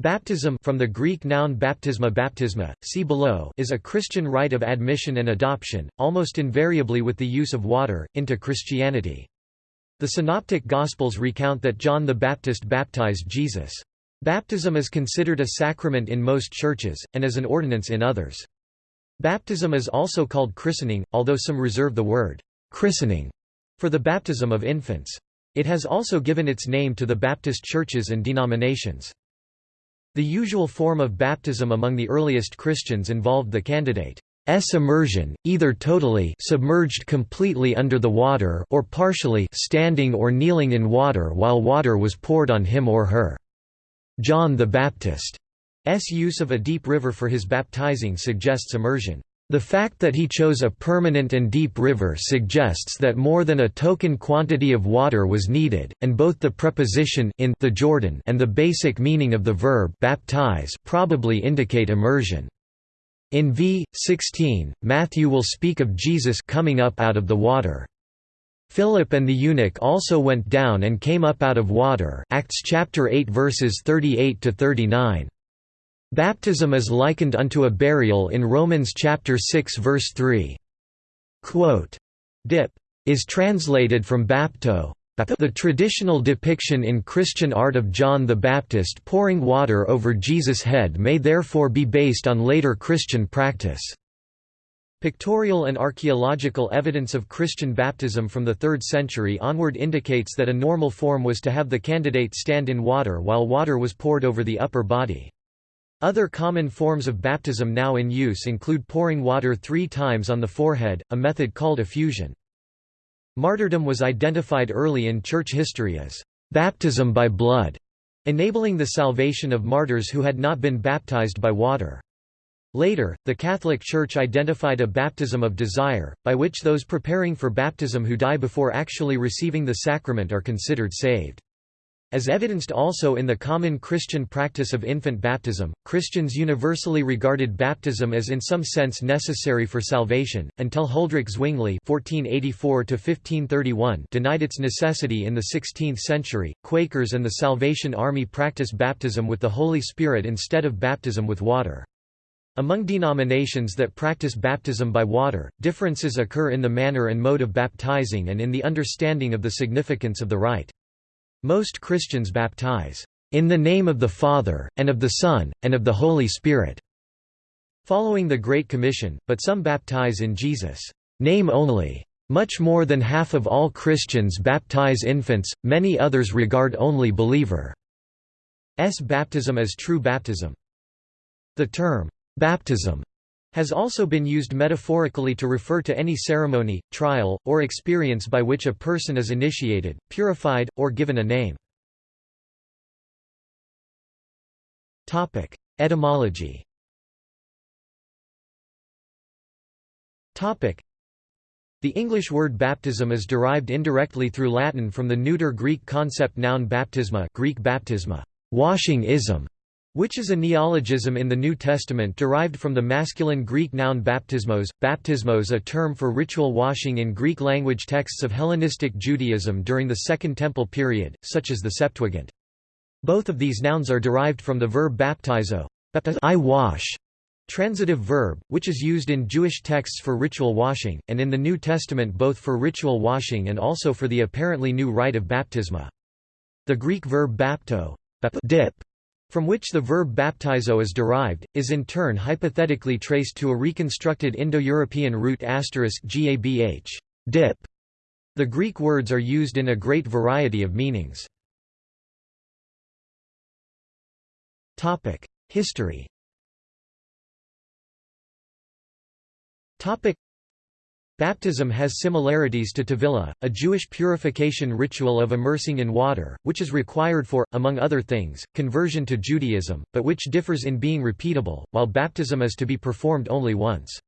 Baptism from the Greek noun baptisma baptisma, see below is a Christian rite of admission and adoption, almost invariably with the use of water, into Christianity. The Synoptic Gospels recount that John the Baptist baptized Jesus. Baptism is considered a sacrament in most churches, and as an ordinance in others. Baptism is also called christening, although some reserve the word christening for the baptism of infants. It has also given its name to the Baptist churches and denominations. The usual form of baptism among the earliest Christians involved the candidate's immersion, either totally submerged completely under the water or partially standing or kneeling in water while water was poured on him or her. John the Baptist's use of a deep river for his baptizing suggests immersion. The fact that he chose a permanent and deep river suggests that more than a token quantity of water was needed, and both the preposition in the Jordan and the basic meaning of the verb baptize probably indicate immersion. In v. 16, Matthew will speak of Jesus coming up out of the water. Philip and the eunuch also went down and came up out of water Acts chapter 8 verses 38 to 39. Baptism is likened unto a burial in Romans chapter 6 verse 3. Quote, Dip is translated from bapto. The traditional depiction in Christian art of John the Baptist pouring water over Jesus' head may therefore be based on later Christian practice. Pictorial and archaeological evidence of Christian baptism from the 3rd century onward indicates that a normal form was to have the candidate stand in water while water was poured over the upper body. Other common forms of baptism now in use include pouring water three times on the forehead, a method called effusion. Martyrdom was identified early in church history as baptism by blood, enabling the salvation of martyrs who had not been baptized by water. Later, the Catholic Church identified a baptism of desire, by which those preparing for baptism who die before actually receiving the sacrament are considered saved. As evidenced also in the common Christian practice of infant baptism, Christians universally regarded baptism as in some sense necessary for salvation, until Huldrych Zwingli (1484–1531) denied its necessity in the 16th century. Quakers and the Salvation Army practice baptism with the Holy Spirit instead of baptism with water. Among denominations that practice baptism by water, differences occur in the manner and mode of baptizing and in the understanding of the significance of the rite. Most Christians baptize, "...in the name of the Father, and of the Son, and of the Holy Spirit." Following the Great Commission, but some baptize in Jesus' name only. Much more than half of all Christians baptize infants, many others regard only believer's baptism as true baptism. The term, baptism, has also been used metaphorically to refer to any ceremony, trial, or experience by which a person is initiated, purified, or given a name. Etymology The English word baptism is derived indirectly through Latin from the neuter Greek concept noun baptisma Greek baptisma, washing ism, which is a neologism in the New Testament derived from the masculine Greek noun baptismos, baptismos a term for ritual washing in Greek language texts of Hellenistic Judaism during the Second Temple period, such as the Septuagint. Both of these nouns are derived from the verb baptizo, I wash, transitive verb, which is used in Jewish texts for ritual washing, and in the New Testament both for ritual washing and also for the apparently new rite of baptisma. The Greek verb bapto dip from which the verb baptizo is derived, is in turn hypothetically traced to a reconstructed Indo-European root *gabh dip. The Greek words are used in a great variety of meanings. History Baptism has similarities to Tevilah, a Jewish purification ritual of immersing in water, which is required for, among other things, conversion to Judaism, but which differs in being repeatable, while baptism is to be performed only once.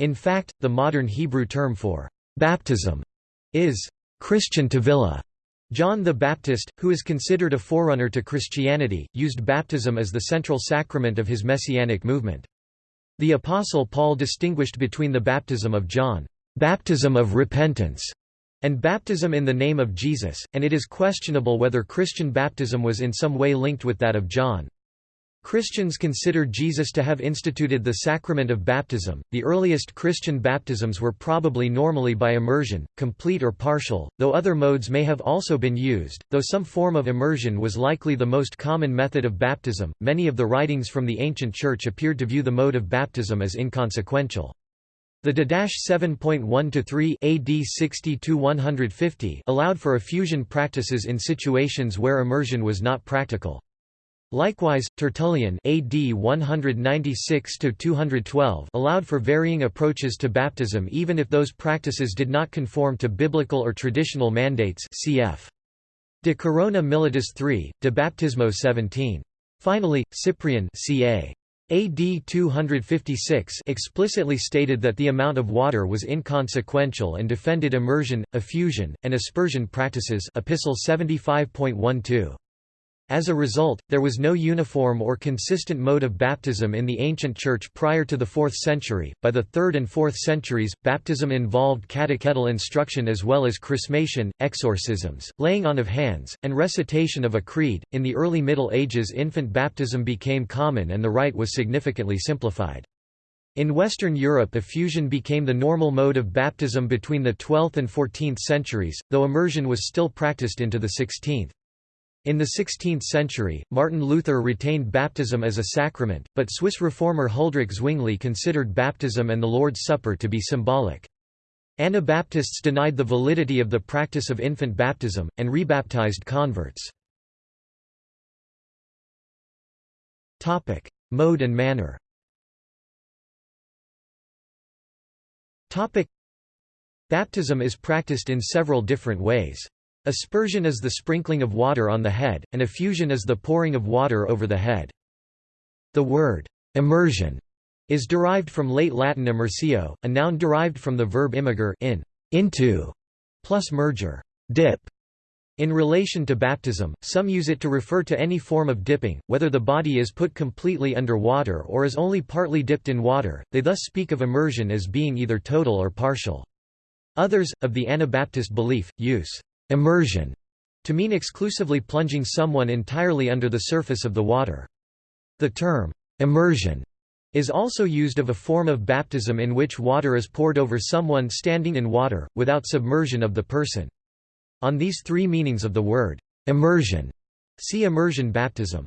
In fact, the modern Hebrew term for baptism is Christian Tevilah. John the Baptist, who is considered a forerunner to Christianity, used baptism as the central sacrament of his messianic movement. The Apostle Paul distinguished between the baptism of John baptism of repentance, and baptism in the name of Jesus, and it is questionable whether Christian baptism was in some way linked with that of John. Christians consider Jesus to have instituted the sacrament of baptism. The earliest Christian baptisms were probably normally by immersion, complete or partial, though other modes may have also been used. Though some form of immersion was likely the most common method of baptism, many of the writings from the ancient church appeared to view the mode of baptism as inconsequential. The Didache 7.1-3 AD 60 allowed for effusion practices in situations where immersion was not practical. Likewise, Tertullian AD 196-212 allowed for varying approaches to baptism even if those practices did not conform to biblical or traditional mandates cf. De Corona Militis 3, De Baptismo 17. Finally, Cyprian ca. AD 256 explicitly stated that the amount of water was inconsequential and defended immersion, effusion, and aspersion practices Epistle 75.12. As a result, there was no uniform or consistent mode of baptism in the ancient Church prior to the 4th century. By the 3rd and 4th centuries, baptism involved catechetical instruction as well as chrismation, exorcisms, laying on of hands, and recitation of a creed. In the early Middle Ages, infant baptism became common and the rite was significantly simplified. In Western Europe effusion became the normal mode of baptism between the 12th and 14th centuries, though immersion was still practiced into the 16th. In the 16th century, Martin Luther retained baptism as a sacrament, but Swiss reformer Huldrych Zwingli considered baptism and the Lord's Supper to be symbolic. Anabaptists denied the validity of the practice of infant baptism, and rebaptized converts. Mode and manner Baptism is practiced in several different ways. Aspersion is the sprinkling of water on the head, and effusion is the pouring of water over the head. The word immersion is derived from late Latin immersio, a noun derived from the verb immergere in into plus merger dip. In relation to baptism, some use it to refer to any form of dipping, whether the body is put completely under water or is only partly dipped in water, they thus speak of immersion as being either total or partial. Others, of the Anabaptist belief, use immersion to mean exclusively plunging someone entirely under the surface of the water. The term immersion is also used of a form of baptism in which water is poured over someone standing in water, without submersion of the person. On these three meanings of the word immersion, see immersion baptism.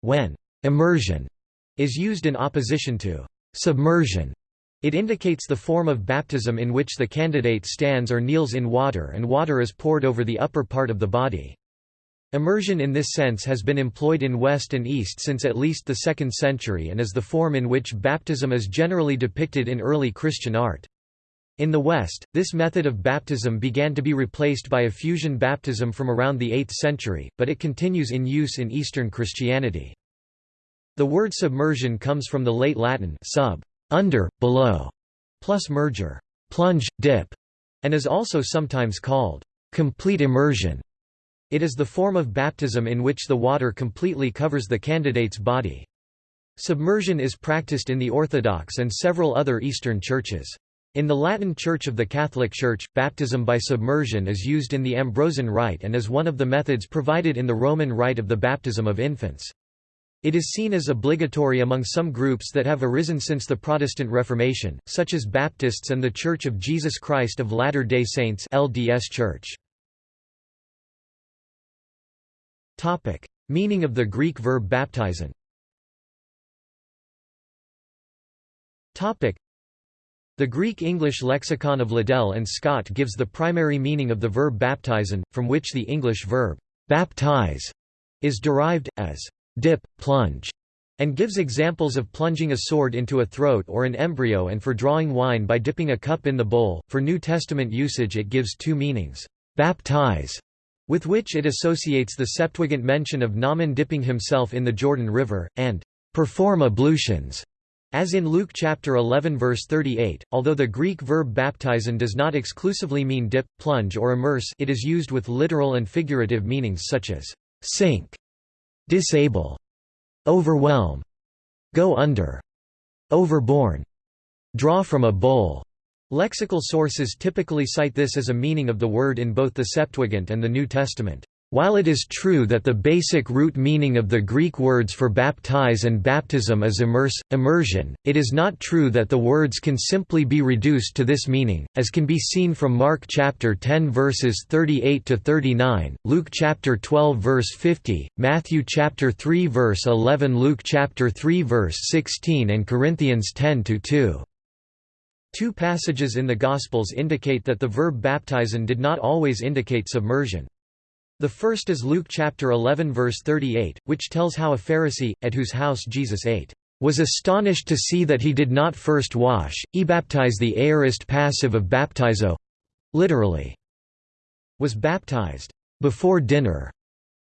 When immersion is used in opposition to submersion, it indicates the form of baptism in which the candidate stands or kneels in water and water is poured over the upper part of the body. Immersion in this sense has been employed in West and East since at least the 2nd century and is the form in which baptism is generally depicted in early Christian art. In the West, this method of baptism began to be replaced by effusion baptism from around the 8th century, but it continues in use in Eastern Christianity. The word submersion comes from the late Latin sub under, below, plus merger, plunge, dip, and is also sometimes called complete immersion. It is the form of baptism in which the water completely covers the candidate's body. Submersion is practiced in the Orthodox and several other Eastern churches. In the Latin Church of the Catholic Church, baptism by submersion is used in the Ambrosian Rite and is one of the methods provided in the Roman Rite of the baptism of infants. It is seen as obligatory among some groups that have arisen since the Protestant Reformation, such as Baptists and The Church of Jesus Christ of Latter-day Saints LDS Church. Topic: Meaning of the Greek verb baptizen the Greek-English lexicon of Liddell and Scott gives the primary meaning of the verb baptizen, from which the English verb baptize is derived, as dip, plunge, and gives examples of plunging a sword into a throat or an embryo and for drawing wine by dipping a cup in the bowl. For New Testament usage, it gives two meanings baptize, with which it associates the Septuagint mention of Naaman dipping himself in the Jordan River, and perform ablutions. As in Luke chapter 11 verse 38, although the Greek verb baptizen does not exclusively mean dip, plunge or immerse it is used with literal and figurative meanings such as sink disable, overwhelm, go under, overborne, draw from a bowl. Lexical sources typically cite this as a meaning of the word in both the Septuagint and the New Testament. While it is true that the basic root meaning of the Greek words for baptize and baptism is immerse, immersion, it is not true that the words can simply be reduced to this meaning, as can be seen from Mark chapter 10 verses 38 to 39, Luke chapter 12 verse 50, Matthew chapter 3 verse 11, Luke chapter 3 verse 16 and Corinthians 10 to 2. Two passages in the Gospels indicate that the verb baptizen did not always indicate submersion. The first is Luke chapter 11 verse 38, which tells how a Pharisee, at whose house Jesus ate, was astonished to see that he did not first wash, e baptize the aorist passive of baptizo literally, was baptized before dinner.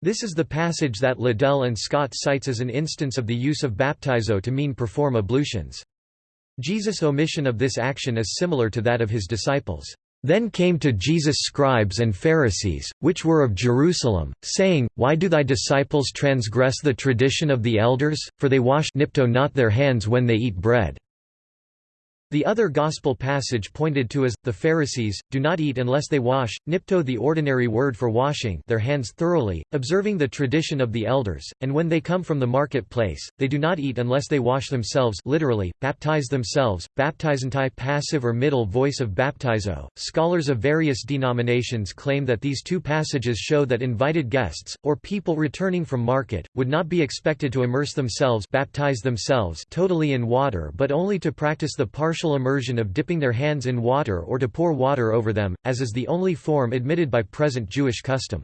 This is the passage that Liddell and Scott cites as an instance of the use of baptizo to mean perform ablutions. Jesus' omission of this action is similar to that of his disciples. Then came to Jesus scribes and Pharisees, which were of Jerusalem, saying, Why do thy disciples transgress the tradition of the elders, for they wash nipto not their hands when they eat bread? The other Gospel passage pointed to as, the Pharisees, do not eat unless they wash, nipto the ordinary word for washing their hands thoroughly, observing the tradition of the elders, and when they come from the market-place, they do not eat unless they wash themselves literally, baptize themselves, baptizantai passive or middle voice of baptizo. Scholars of various denominations claim that these two passages show that invited guests, or people returning from market, would not be expected to immerse themselves baptize themselves totally in water but only to practice the partial partial immersion of dipping their hands in water or to pour water over them, as is the only form admitted by present Jewish custom.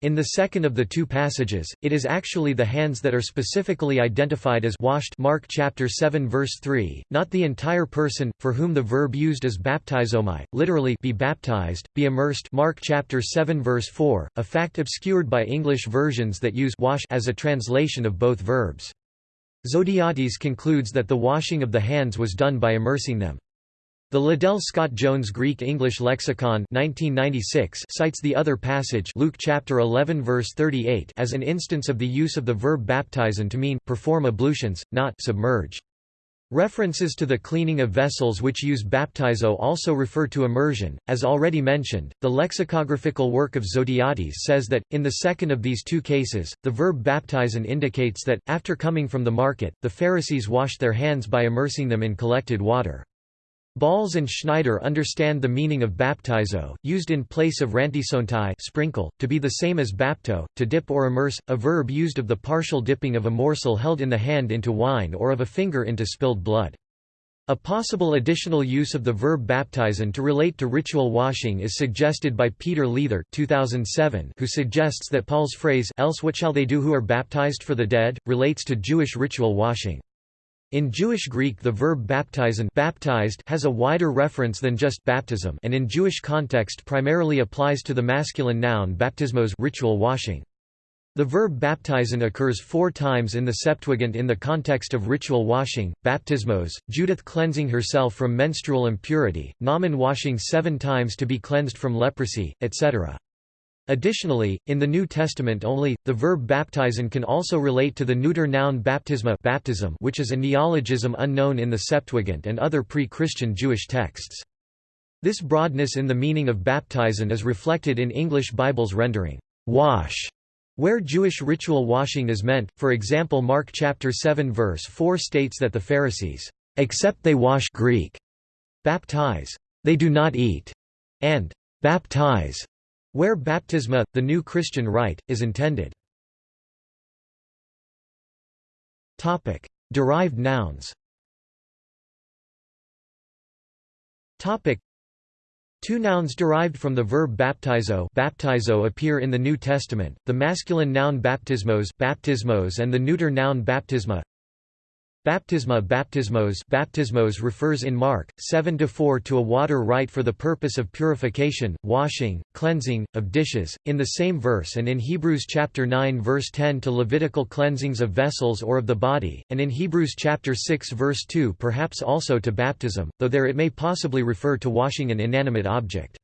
In the second of the two passages, it is actually the hands that are specifically identified as washed Mark chapter 7 verse 3, not the entire person, for whom the verb used is baptizomai, literally be baptized, be immersed Mark chapter 7 verse 4, a fact obscured by English versions that use wash as a translation of both verbs. Zodhiates concludes that the washing of the hands was done by immersing them. The Liddell Scott Jones Greek-English Lexicon 1996 cites the other passage Luke chapter 11 verse 38 as an instance of the use of the verb baptizen to mean perform ablutions, not submerge. References to the cleaning of vessels which use baptizo also refer to immersion. As already mentioned, the lexicographical work of Zodhiates says that, in the second of these two cases, the verb baptizen indicates that, after coming from the market, the Pharisees washed their hands by immersing them in collected water. Balz and Schneider understand the meaning of baptizo, used in place of rantisontai sprinkle, to be the same as bapto, to dip or immerse, a verb used of the partial dipping of a morsel held in the hand into wine or of a finger into spilled blood. A possible additional use of the verb baptizen to relate to ritual washing is suggested by Peter Leithart 2007, who suggests that Paul's phrase else what shall they do who are baptized for the dead, relates to Jewish ritual washing. In Jewish Greek the verb baptizen baptized has a wider reference than just baptism and in Jewish context primarily applies to the masculine noun baptismos ritual washing. The verb baptizen occurs four times in the Septuagint in the context of ritual washing, baptismos, Judith cleansing herself from menstrual impurity, Naaman washing seven times to be cleansed from leprosy, etc. Additionally, in the New Testament only, the verb baptizen can also relate to the neuter noun baptisma baptism which is a neologism unknown in the Septuagint and other pre-Christian Jewish texts. This broadness in the meaning of baptizen is reflected in English Bible's rendering, wash, where Jewish ritual washing is meant, for example Mark chapter 7 verse 4 states that the Pharisees, "...except they wash Greek, baptize, they do not eat," and "...baptize." Where baptisma, the new Christian rite, is intended. Topic: Derived nouns Topic: Two nouns derived from the verb baptizo, baptizo appear in the New Testament, the masculine noun baptismos, baptismos and the neuter noun baptisma. Baptisma baptismos baptismos refers in Mark 7-4 to a water rite for the purpose of purification, washing, cleansing, of dishes, in the same verse and in Hebrews chapter 9 verse 10 to Levitical cleansings of vessels or of the body, and in Hebrews chapter 6 verse 2 perhaps also to baptism, though there it may possibly refer to washing an inanimate object.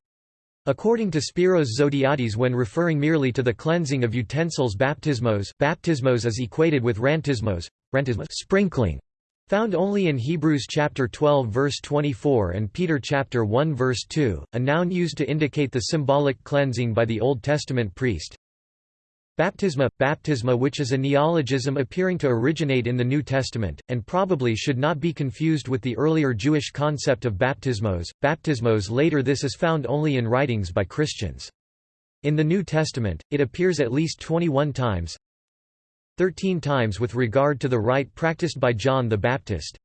According to Spiros Zodhiates when referring merely to the cleansing of utensils baptismos, baptismos is equated with rantismos sprinkling, found only in Hebrews chapter 12 verse 24 and Peter chapter 1 verse 2, a noun used to indicate the symbolic cleansing by the Old Testament priest. Baptisma, baptisma which is a neologism appearing to originate in the New Testament, and probably should not be confused with the earlier Jewish concept of baptismos. Baptismos later this is found only in writings by Christians. In the New Testament, it appears at least 21 times 13 times with regard to the rite practiced by John the Baptist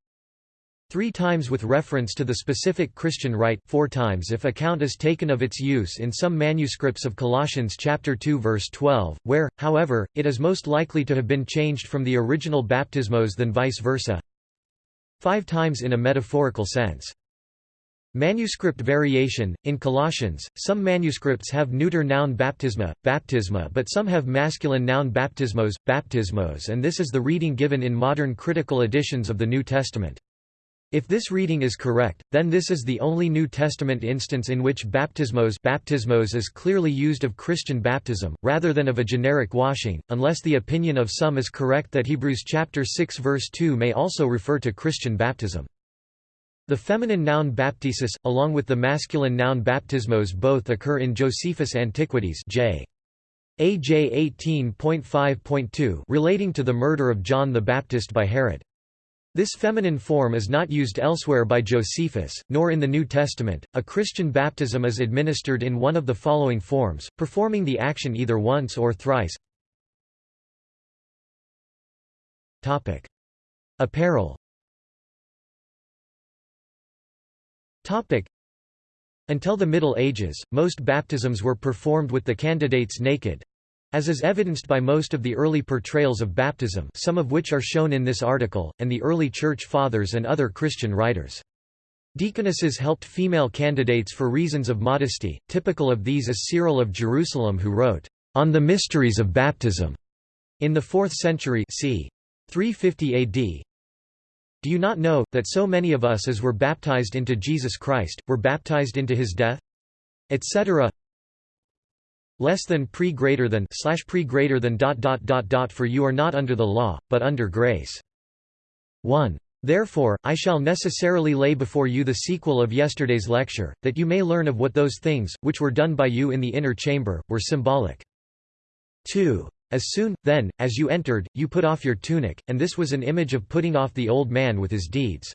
Three times with reference to the specific Christian rite, four times if account is taken of its use in some manuscripts of Colossians chapter 2 verse 12, where, however, it is most likely to have been changed from the original baptismos than vice versa. Five times in a metaphorical sense. Manuscript variation In Colossians, some manuscripts have neuter noun baptisma, baptisma, but some have masculine noun baptismos, baptismos, and this is the reading given in modern critical editions of the New Testament. If this reading is correct, then this is the only New Testament instance in which baptismos, baptismos is clearly used of Christian baptism, rather than of a generic washing, unless the opinion of some is correct that Hebrews chapter 6 verse 2 may also refer to Christian baptism. The feminine noun baptisis, along with the masculine noun baptismos both occur in Josephus Antiquities J. AJ 18.5.2 relating to the murder of John the Baptist by Herod. This feminine form is not used elsewhere by Josephus, nor in the New Testament. A Christian baptism is administered in one of the following forms, performing the action either once or thrice. Topic: Apparel. Until the Middle Ages, most baptisms were performed with the candidates naked, as is evidenced by most of the early portrayals of baptism some of which are shown in this article, and the early Church Fathers and other Christian writers. Deaconesses helped female candidates for reasons of modesty, typical of these is Cyril of Jerusalem who wrote, "...on the mysteries of baptism." In the 4th century c. 350 AD, do you not know, that so many of us as were baptized into Jesus Christ, were baptized into his death? etc less than pre greater than slash pre greater than dot dot dot dot for you are not under the law, but under grace. 1. Therefore, I shall necessarily lay before you the sequel of yesterday's lecture, that you may learn of what those things, which were done by you in the inner chamber, were symbolic. 2. As soon, then, as you entered, you put off your tunic, and this was an image of putting off the old man with his deeds.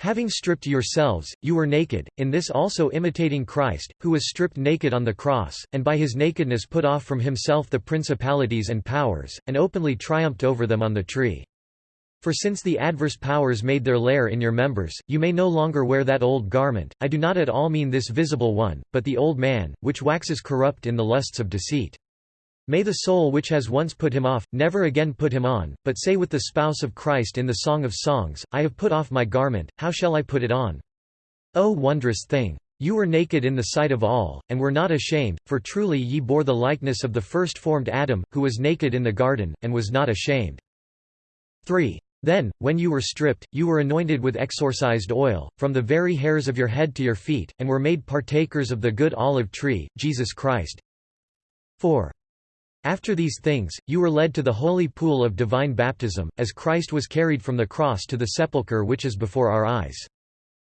Having stripped yourselves, you were naked, in this also imitating Christ, who was stripped naked on the cross, and by his nakedness put off from himself the principalities and powers, and openly triumphed over them on the tree. For since the adverse powers made their lair in your members, you may no longer wear that old garment, I do not at all mean this visible one, but the old man, which waxes corrupt in the lusts of deceit. May the soul which has once put him off, never again put him on, but say with the spouse of Christ in the Song of Songs, I have put off my garment, how shall I put it on? O wondrous thing! You were naked in the sight of all, and were not ashamed, for truly ye bore the likeness of the first formed Adam, who was naked in the garden, and was not ashamed. 3. Then, when you were stripped, you were anointed with exorcised oil, from the very hairs of your head to your feet, and were made partakers of the good olive tree, Jesus Christ. 4. After these things, you were led to the holy pool of divine baptism, as Christ was carried from the cross to the sepulchre which is before our eyes.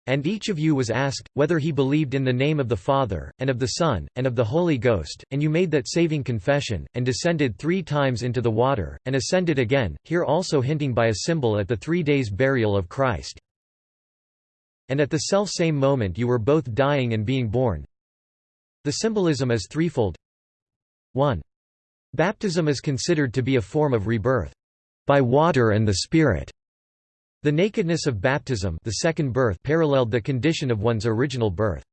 And each of you was asked, whether he believed in the name of the Father, and of the Son, and of the Holy Ghost, and you made that saving confession, and descended three times into the water, and ascended again, here also hinting by a symbol at the three days' burial of Christ. And at the self-same moment you were both dying and being born. The symbolism is threefold. 1. Baptism is considered to be a form of rebirth by water and the Spirit. The nakedness of baptism the second birth paralleled the condition of one's original birth.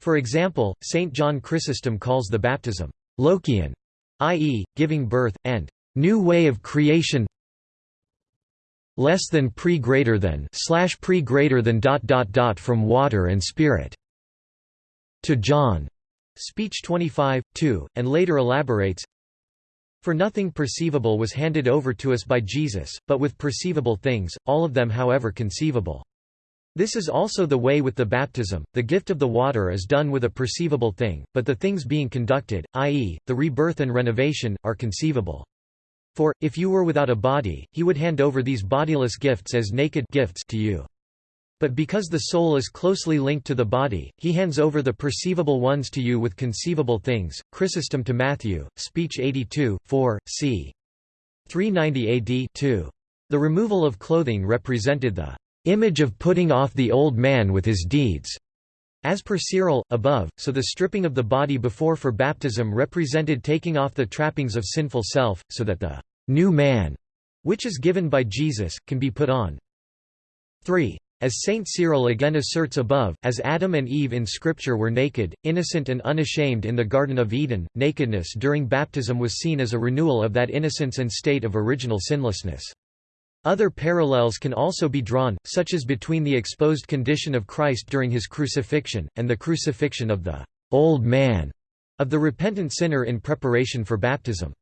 For example, St. John Chrysostom calls the baptism «lokion», i.e., giving birth, and «new way of creation less than pre greater than slash pre greater than dot dot dot from water and spirit». To John. Speech 25, 2, and later elaborates, for nothing perceivable was handed over to us by Jesus, but with perceivable things, all of them however conceivable. This is also the way with the baptism, the gift of the water is done with a perceivable thing, but the things being conducted, i.e., the rebirth and renovation, are conceivable. For, if you were without a body, he would hand over these bodiless gifts as naked gifts to you. But because the soul is closely linked to the body, he hands over the perceivable ones to you with conceivable things. Chrysostom to Matthew, speech 82, 4, c. 390 AD 2. The removal of clothing represented the image of putting off the old man with his deeds. As per Cyril, above, so the stripping of the body before for baptism represented taking off the trappings of sinful self, so that the new man, which is given by Jesus, can be put on. 3. As Saint Cyril again asserts above, as Adam and Eve in Scripture were naked, innocent and unashamed in the Garden of Eden, nakedness during baptism was seen as a renewal of that innocence and state of original sinlessness. Other parallels can also be drawn, such as between the exposed condition of Christ during his crucifixion, and the crucifixion of the «old man» of the repentant sinner in preparation for baptism.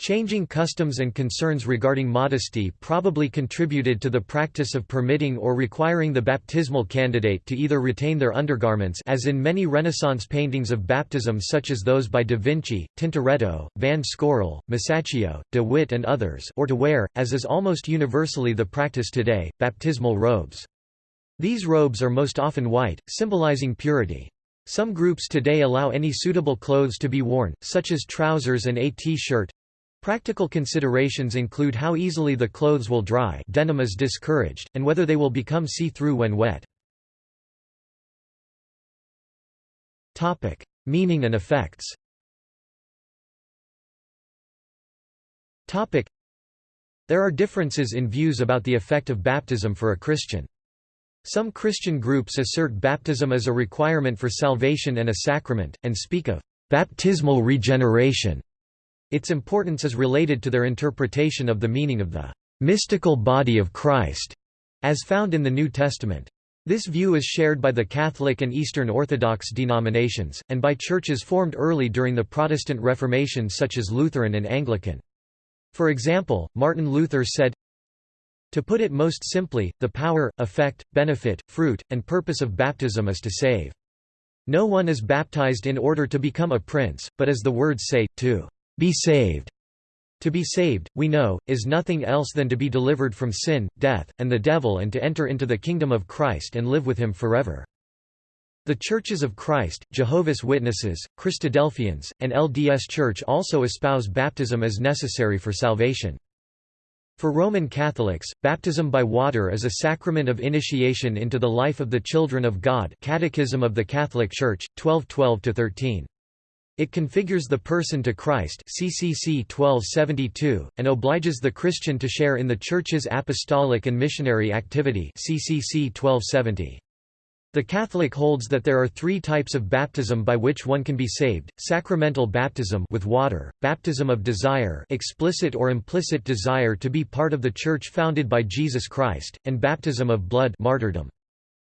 Changing customs and concerns regarding modesty probably contributed to the practice of permitting or requiring the baptismal candidate to either retain their undergarments as in many Renaissance paintings of baptism such as those by Da Vinci, Tintoretto, Van Scorel, Masaccio, de Witt and others or to wear, as is almost universally the practice today, baptismal robes. These robes are most often white, symbolizing purity. Some groups today allow any suitable clothes to be worn, such as trousers and a t-shirt, Practical considerations include how easily the clothes will dry denim is discouraged, and whether they will become see-through when wet. Meaning and effects There are differences in views about the effect of baptism for a Christian. Some Christian groups assert baptism as a requirement for salvation and a sacrament, and speak of baptismal regeneration its importance is related to their interpretation of the meaning of the mystical body of Christ, as found in the New Testament. This view is shared by the Catholic and Eastern Orthodox denominations, and by churches formed early during the Protestant Reformation such as Lutheran and Anglican. For example, Martin Luther said, To put it most simply, the power, effect, benefit, fruit, and purpose of baptism is to save. No one is baptized in order to become a prince, but as the words say, to be saved. To be saved, we know, is nothing else than to be delivered from sin, death, and the devil and to enter into the kingdom of Christ and live with him forever. The Churches of Christ, Jehovah's Witnesses, Christadelphians, and LDS Church also espouse baptism as necessary for salvation. For Roman Catholics, baptism by water is a sacrament of initiation into the life of the children of God Catechism of the Catholic Church, 1212–13. It configures the person to Christ CCC 1272, and obliges the Christian to share in the Church's apostolic and missionary activity CCC 1270. The Catholic holds that there are three types of baptism by which one can be saved, sacramental baptism with water, baptism of desire explicit or implicit desire to be part of the Church founded by Jesus Christ, and baptism of blood martyrdom.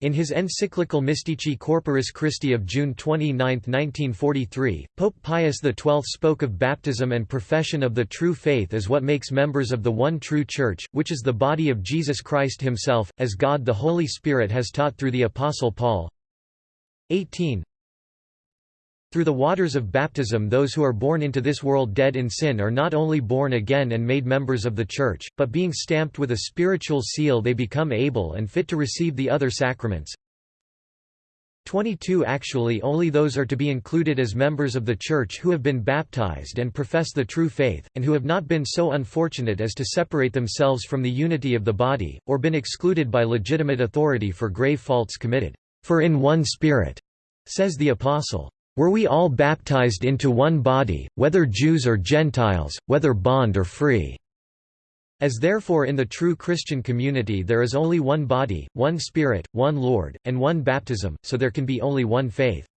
In his encyclical Mystici Corporis Christi of June 29, 1943, Pope Pius XII spoke of baptism and profession of the true faith as what makes members of the one true Church, which is the body of Jesus Christ himself, as God the Holy Spirit has taught through the Apostle Paul. 18 through the waters of baptism those who are born into this world dead in sin are not only born again and made members of the Church, but being stamped with a spiritual seal they become able and fit to receive the other sacraments. 22 Actually only those are to be included as members of the Church who have been baptized and profess the true faith, and who have not been so unfortunate as to separate themselves from the unity of the body, or been excluded by legitimate authority for grave faults committed. For in one Spirit, says the Apostle, were we all baptized into one body, whether Jews or Gentiles, whether bond or free? As therefore in the true Christian community there is only one body, one Spirit, one Lord, and one baptism, so there can be only one faith.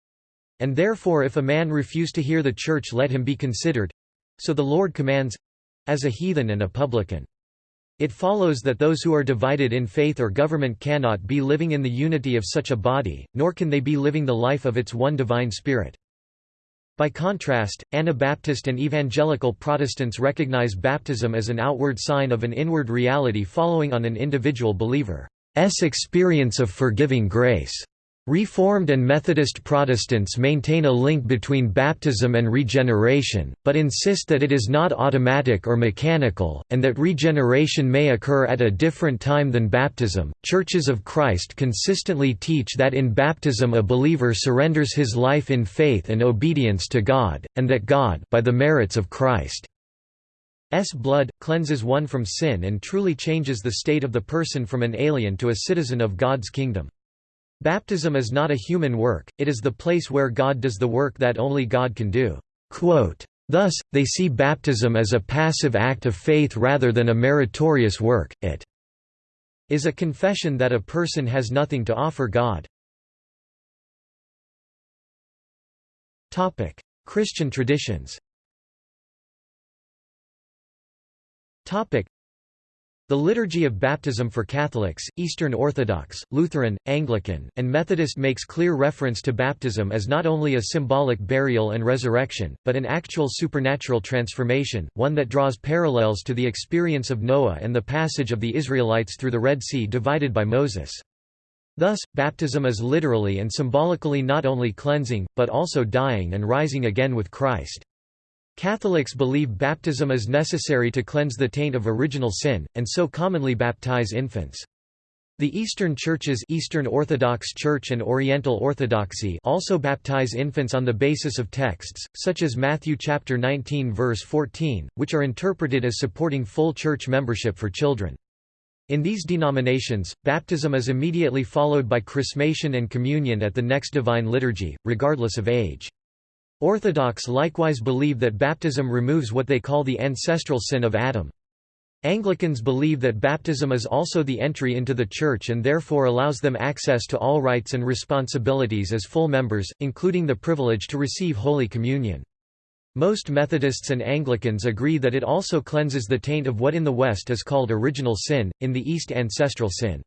And therefore if a man refuse to hear the church let him be considered—so the Lord commands—as a heathen and a publican. It follows that those who are divided in faith or government cannot be living in the unity of such a body, nor can they be living the life of its one divine Spirit. By contrast, Anabaptist and evangelical Protestants recognize baptism as an outward sign of an inward reality following on an individual believer's experience of forgiving grace. Reformed and Methodist Protestants maintain a link between baptism and regeneration, but insist that it is not automatic or mechanical, and that regeneration may occur at a different time than baptism. Churches of Christ consistently teach that in baptism a believer surrenders his life in faith and obedience to God, and that God, by the merits of Christ's blood, cleanses one from sin and truly changes the state of the person from an alien to a citizen of God's kingdom. Baptism is not a human work, it is the place where God does the work that only God can do. Thus, they see baptism as a passive act of faith rather than a meritorious work, it is a confession that a person has nothing to offer God. Christian traditions the Liturgy of Baptism for Catholics, Eastern Orthodox, Lutheran, Anglican, and Methodist makes clear reference to baptism as not only a symbolic burial and resurrection, but an actual supernatural transformation, one that draws parallels to the experience of Noah and the passage of the Israelites through the Red Sea divided by Moses. Thus, baptism is literally and symbolically not only cleansing, but also dying and rising again with Christ. Catholics believe baptism is necessary to cleanse the taint of original sin, and so commonly baptize infants. The Eastern Churches Eastern Orthodox Church and Oriental Orthodoxy also baptize infants on the basis of texts, such as Matthew chapter 19 verse 14, which are interpreted as supporting full church membership for children. In these denominations, baptism is immediately followed by chrismation and communion at the next divine liturgy, regardless of age. Orthodox likewise believe that baptism removes what they call the ancestral sin of Adam. Anglicans believe that baptism is also the entry into the Church and therefore allows them access to all rights and responsibilities as full members, including the privilege to receive Holy Communion. Most Methodists and Anglicans agree that it also cleanses the taint of what in the West is called original sin, in the East ancestral sin.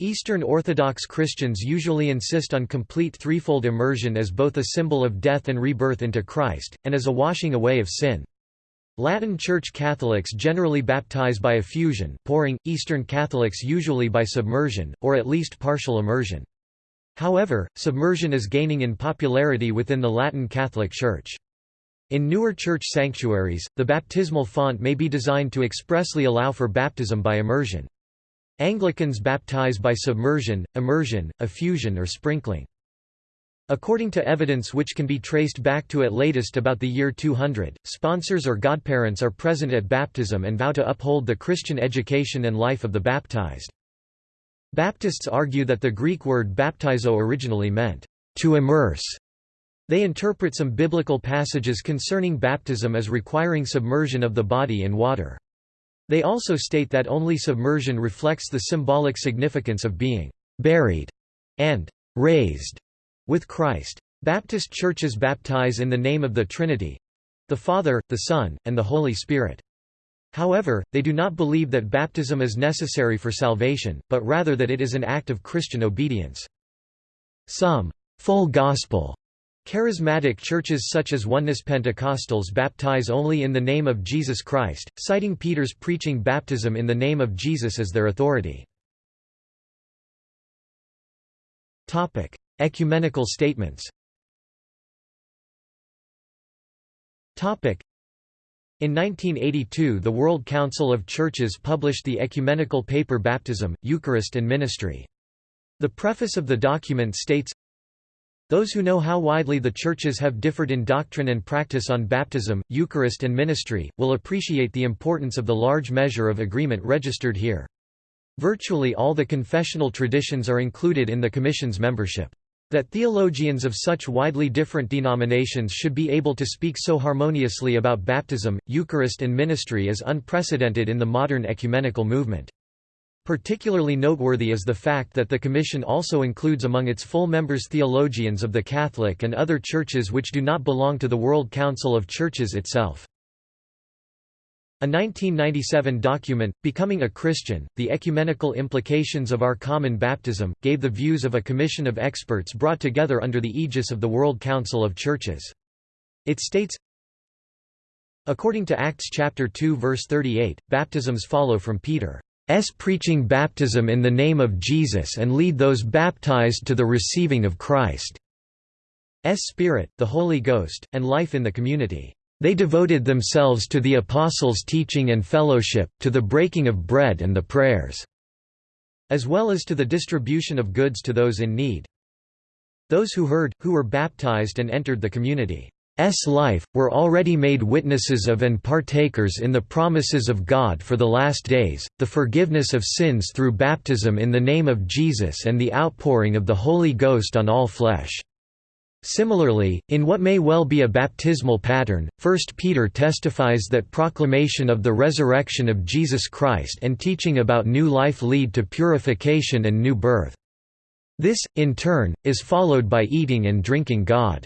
Eastern Orthodox Christians usually insist on complete threefold immersion as both a symbol of death and rebirth into Christ, and as a washing away of sin. Latin Church Catholics generally baptize by effusion pouring, Eastern Catholics usually by submersion, or at least partial immersion. However, submersion is gaining in popularity within the Latin Catholic Church. In newer church sanctuaries, the baptismal font may be designed to expressly allow for baptism by immersion. Anglicans baptize by submersion, immersion, effusion or sprinkling. According to evidence which can be traced back to at latest about the year 200, sponsors or godparents are present at baptism and vow to uphold the Christian education and life of the baptized. Baptists argue that the Greek word baptizo originally meant, to immerse. They interpret some biblical passages concerning baptism as requiring submersion of the body in water. They also state that only submersion reflects the symbolic significance of being buried and raised with Christ. Baptist churches baptize in the name of the Trinity—the Father, the Son, and the Holy Spirit. However, they do not believe that baptism is necessary for salvation, but rather that it is an act of Christian obedience. Some full gospel Charismatic churches such as Oneness Pentecostals baptize only in the name of Jesus Christ, citing Peter's preaching baptism in the name of Jesus as their authority. Topic: Ecumenical statements Topic: in 1982 the World Council of Churches published the ecumenical paper Baptism, Eucharist and Ministry. The preface of the document states, those who know how widely the churches have differed in doctrine and practice on baptism, Eucharist and ministry, will appreciate the importance of the large measure of agreement registered here. Virtually all the confessional traditions are included in the Commission's membership. That theologians of such widely different denominations should be able to speak so harmoniously about baptism, Eucharist and ministry is unprecedented in the modern ecumenical movement. Particularly noteworthy is the fact that the Commission also includes among its full members theologians of the Catholic and other churches which do not belong to the World Council of Churches itself. A 1997 document, Becoming a Christian, The Ecumenical Implications of Our Common Baptism, gave the views of a commission of experts brought together under the aegis of the World Council of Churches. It states, According to Acts chapter 2 verse 38, baptisms follow from Peter. Preaching baptism in the name of Jesus and lead those baptized to the receiving of Christ's Spirit, the Holy Ghost, and life in the community. They devoted themselves to the apostles' teaching and fellowship, to the breaking of bread and the prayers, as well as to the distribution of goods to those in need. Those who heard, who were baptized and entered the community. S life, were already made witnesses of and partakers in the promises of God for the last days, the forgiveness of sins through baptism in the name of Jesus and the outpouring of the Holy Ghost on all flesh. Similarly, in what may well be a baptismal pattern, 1 Peter testifies that proclamation of the resurrection of Jesus Christ and teaching about new life lead to purification and new birth. This, in turn, is followed by eating and drinking God.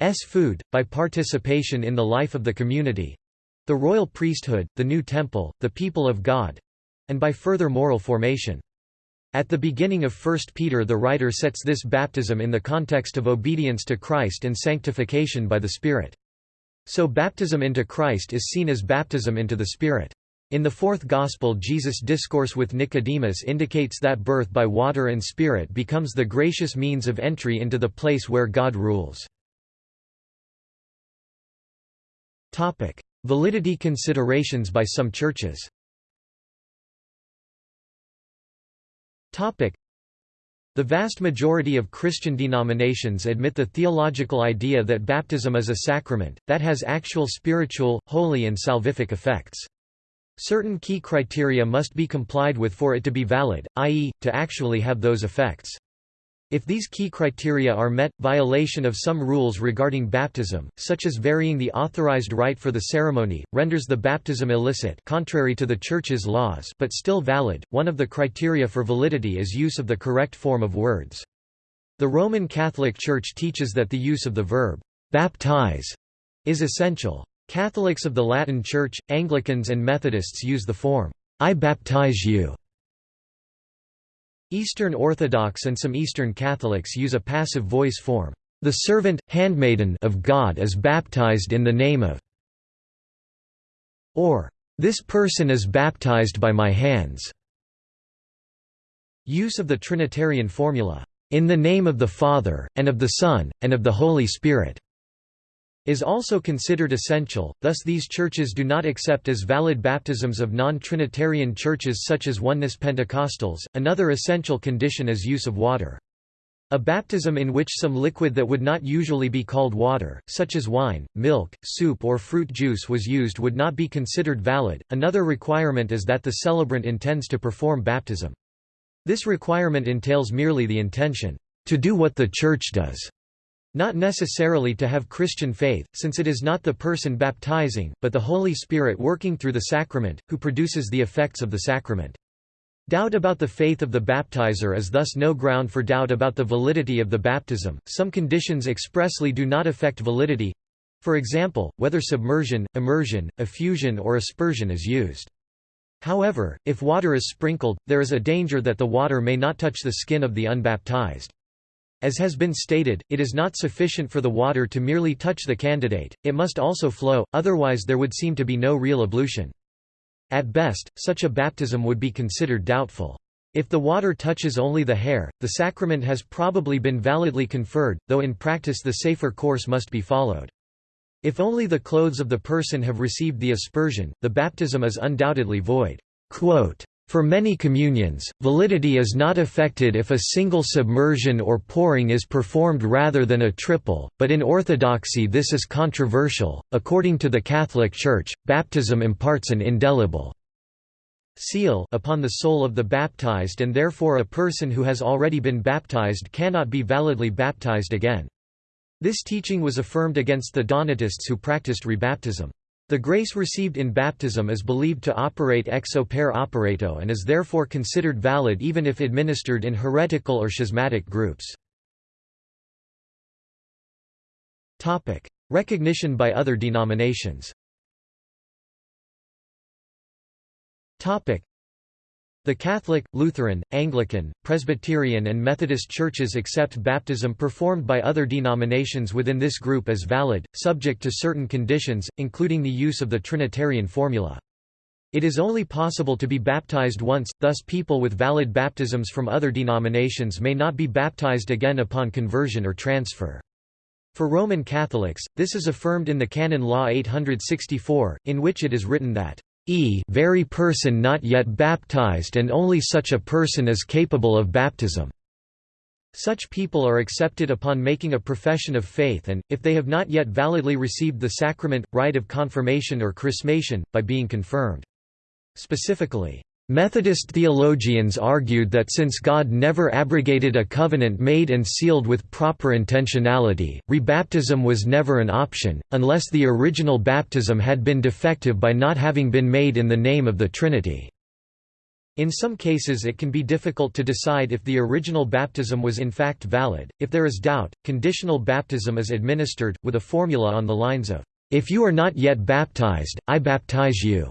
S food, by participation in the life of the community—the royal priesthood, the new temple, the people of God—and by further moral formation. At the beginning of 1 Peter the writer sets this baptism in the context of obedience to Christ and sanctification by the Spirit. So baptism into Christ is seen as baptism into the Spirit. In the fourth Gospel Jesus' discourse with Nicodemus indicates that birth by water and Spirit becomes the gracious means of entry into the place where God rules. Validity considerations by some churches Topic: the vast majority of Christian denominations admit the theological idea that baptism is a sacrament, that has actual spiritual, holy and salvific effects. Certain key criteria must be complied with for it to be valid, i.e., to actually have those effects. If these key criteria are met, violation of some rules regarding baptism, such as varying the authorized rite for the ceremony, renders the baptism illicit contrary to the Church's laws but still valid. One of the criteria for validity is use of the correct form of words. The Roman Catholic Church teaches that the use of the verb, baptize, is essential. Catholics of the Latin Church, Anglicans and Methodists use the form, I baptize you. Eastern Orthodox and some Eastern Catholics use a passive voice form. The servant, handmaiden of God is baptized in the name of or this person is baptized by my hands. Use of the Trinitarian formula, in the name of the Father, and of the Son, and of the Holy Spirit is also considered essential, thus these churches do not accept as valid baptisms of non-Trinitarian churches such as Oneness Pentecostals. Another essential condition is use of water. A baptism in which some liquid that would not usually be called water, such as wine, milk, soup or fruit juice was used would not be considered valid. Another requirement is that the celebrant intends to perform baptism. This requirement entails merely the intention to do what the church does not necessarily to have Christian faith, since it is not the person baptizing, but the Holy Spirit working through the sacrament, who produces the effects of the sacrament. Doubt about the faith of the baptizer is thus no ground for doubt about the validity of the baptism. Some conditions expressly do not affect validity for example, whether submersion, immersion, effusion, or aspersion is used. However, if water is sprinkled, there is a danger that the water may not touch the skin of the unbaptized. As has been stated, it is not sufficient for the water to merely touch the candidate, it must also flow, otherwise there would seem to be no real ablution. At best, such a baptism would be considered doubtful. If the water touches only the hair, the sacrament has probably been validly conferred, though in practice the safer course must be followed. If only the clothes of the person have received the aspersion, the baptism is undoubtedly void. Quote, for many communions, validity is not affected if a single submersion or pouring is performed rather than a triple, but in Orthodoxy this is controversial. According to the Catholic Church, baptism imparts an indelible seal upon the soul of the baptized and therefore a person who has already been baptized cannot be validly baptized again. This teaching was affirmed against the Donatists who practiced rebaptism. The grace received in baptism is believed to operate ex opere operato and is therefore considered valid even if administered in heretical or schismatic groups. Recognition by other denominations the Catholic, Lutheran, Anglican, Presbyterian and Methodist churches accept baptism performed by other denominations within this group as valid, subject to certain conditions, including the use of the Trinitarian formula. It is only possible to be baptized once, thus people with valid baptisms from other denominations may not be baptized again upon conversion or transfer. For Roman Catholics, this is affirmed in the Canon Law 864, in which it is written that, "e very person not yet baptized and only such a person is capable of baptism." Such people are accepted upon making a profession of faith and, if they have not yet validly received the sacrament, rite of confirmation or chrismation, by being confirmed. Specifically, Methodist theologians argued that since God never abrogated a covenant made and sealed with proper intentionality, rebaptism was never an option, unless the original baptism had been defective by not having been made in the name of the Trinity. In some cases it can be difficult to decide if the original baptism was in fact valid. If there is doubt, conditional baptism is administered, with a formula on the lines of, "If you are not yet baptized, I baptize you."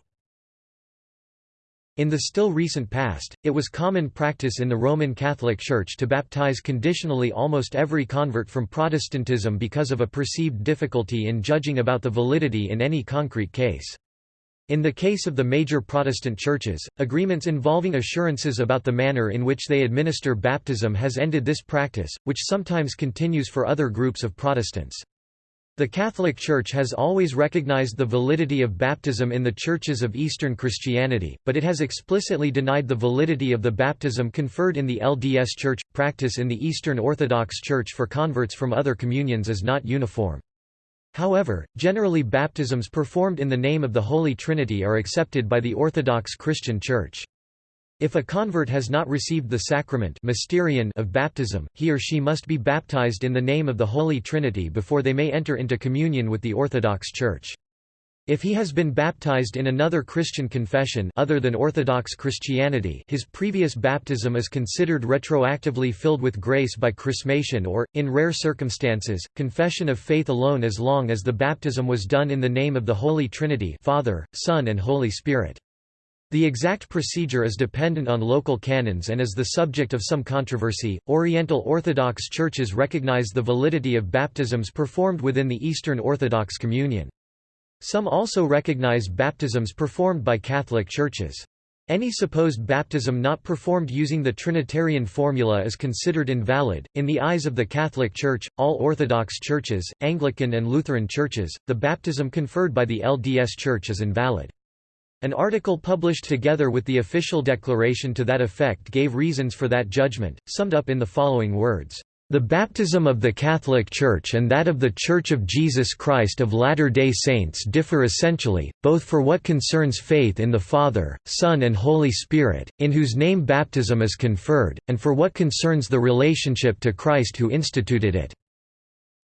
In the still recent past, it was common practice in the Roman Catholic Church to baptize conditionally almost every convert from Protestantism because of a perceived difficulty in judging about the validity in any concrete case. In the case of the major Protestant churches, agreements involving assurances about the manner in which they administer baptism has ended this practice, which sometimes continues for other groups of Protestants. The Catholic Church has always recognized the validity of baptism in the churches of Eastern Christianity, but it has explicitly denied the validity of the baptism conferred in the LDS Church. Practice in the Eastern Orthodox Church for converts from other communions is not uniform. However, generally baptisms performed in the name of the Holy Trinity are accepted by the Orthodox Christian Church. If a convert has not received the sacrament mysterion of baptism, he or she must be baptized in the name of the Holy Trinity before they may enter into communion with the Orthodox Church. If he has been baptized in another Christian confession other than Orthodox Christianity his previous baptism is considered retroactively filled with grace by chrismation or, in rare circumstances, confession of faith alone as long as the baptism was done in the name of the Holy Trinity Father, Son and Holy Spirit. The exact procedure is dependent on local canons and is the subject of some controversy. Oriental Orthodox churches recognize the validity of baptisms performed within the Eastern Orthodox Communion. Some also recognize baptisms performed by Catholic churches. Any supposed baptism not performed using the Trinitarian formula is considered invalid. In the eyes of the Catholic Church, all Orthodox churches, Anglican and Lutheran churches, the baptism conferred by the LDS Church is invalid. An article published together with the official declaration to that effect gave reasons for that judgment, summed up in the following words. The baptism of the Catholic Church and that of the Church of Jesus Christ of Latter-day Saints differ essentially, both for what concerns faith in the Father, Son and Holy Spirit, in whose name baptism is conferred, and for what concerns the relationship to Christ who instituted it.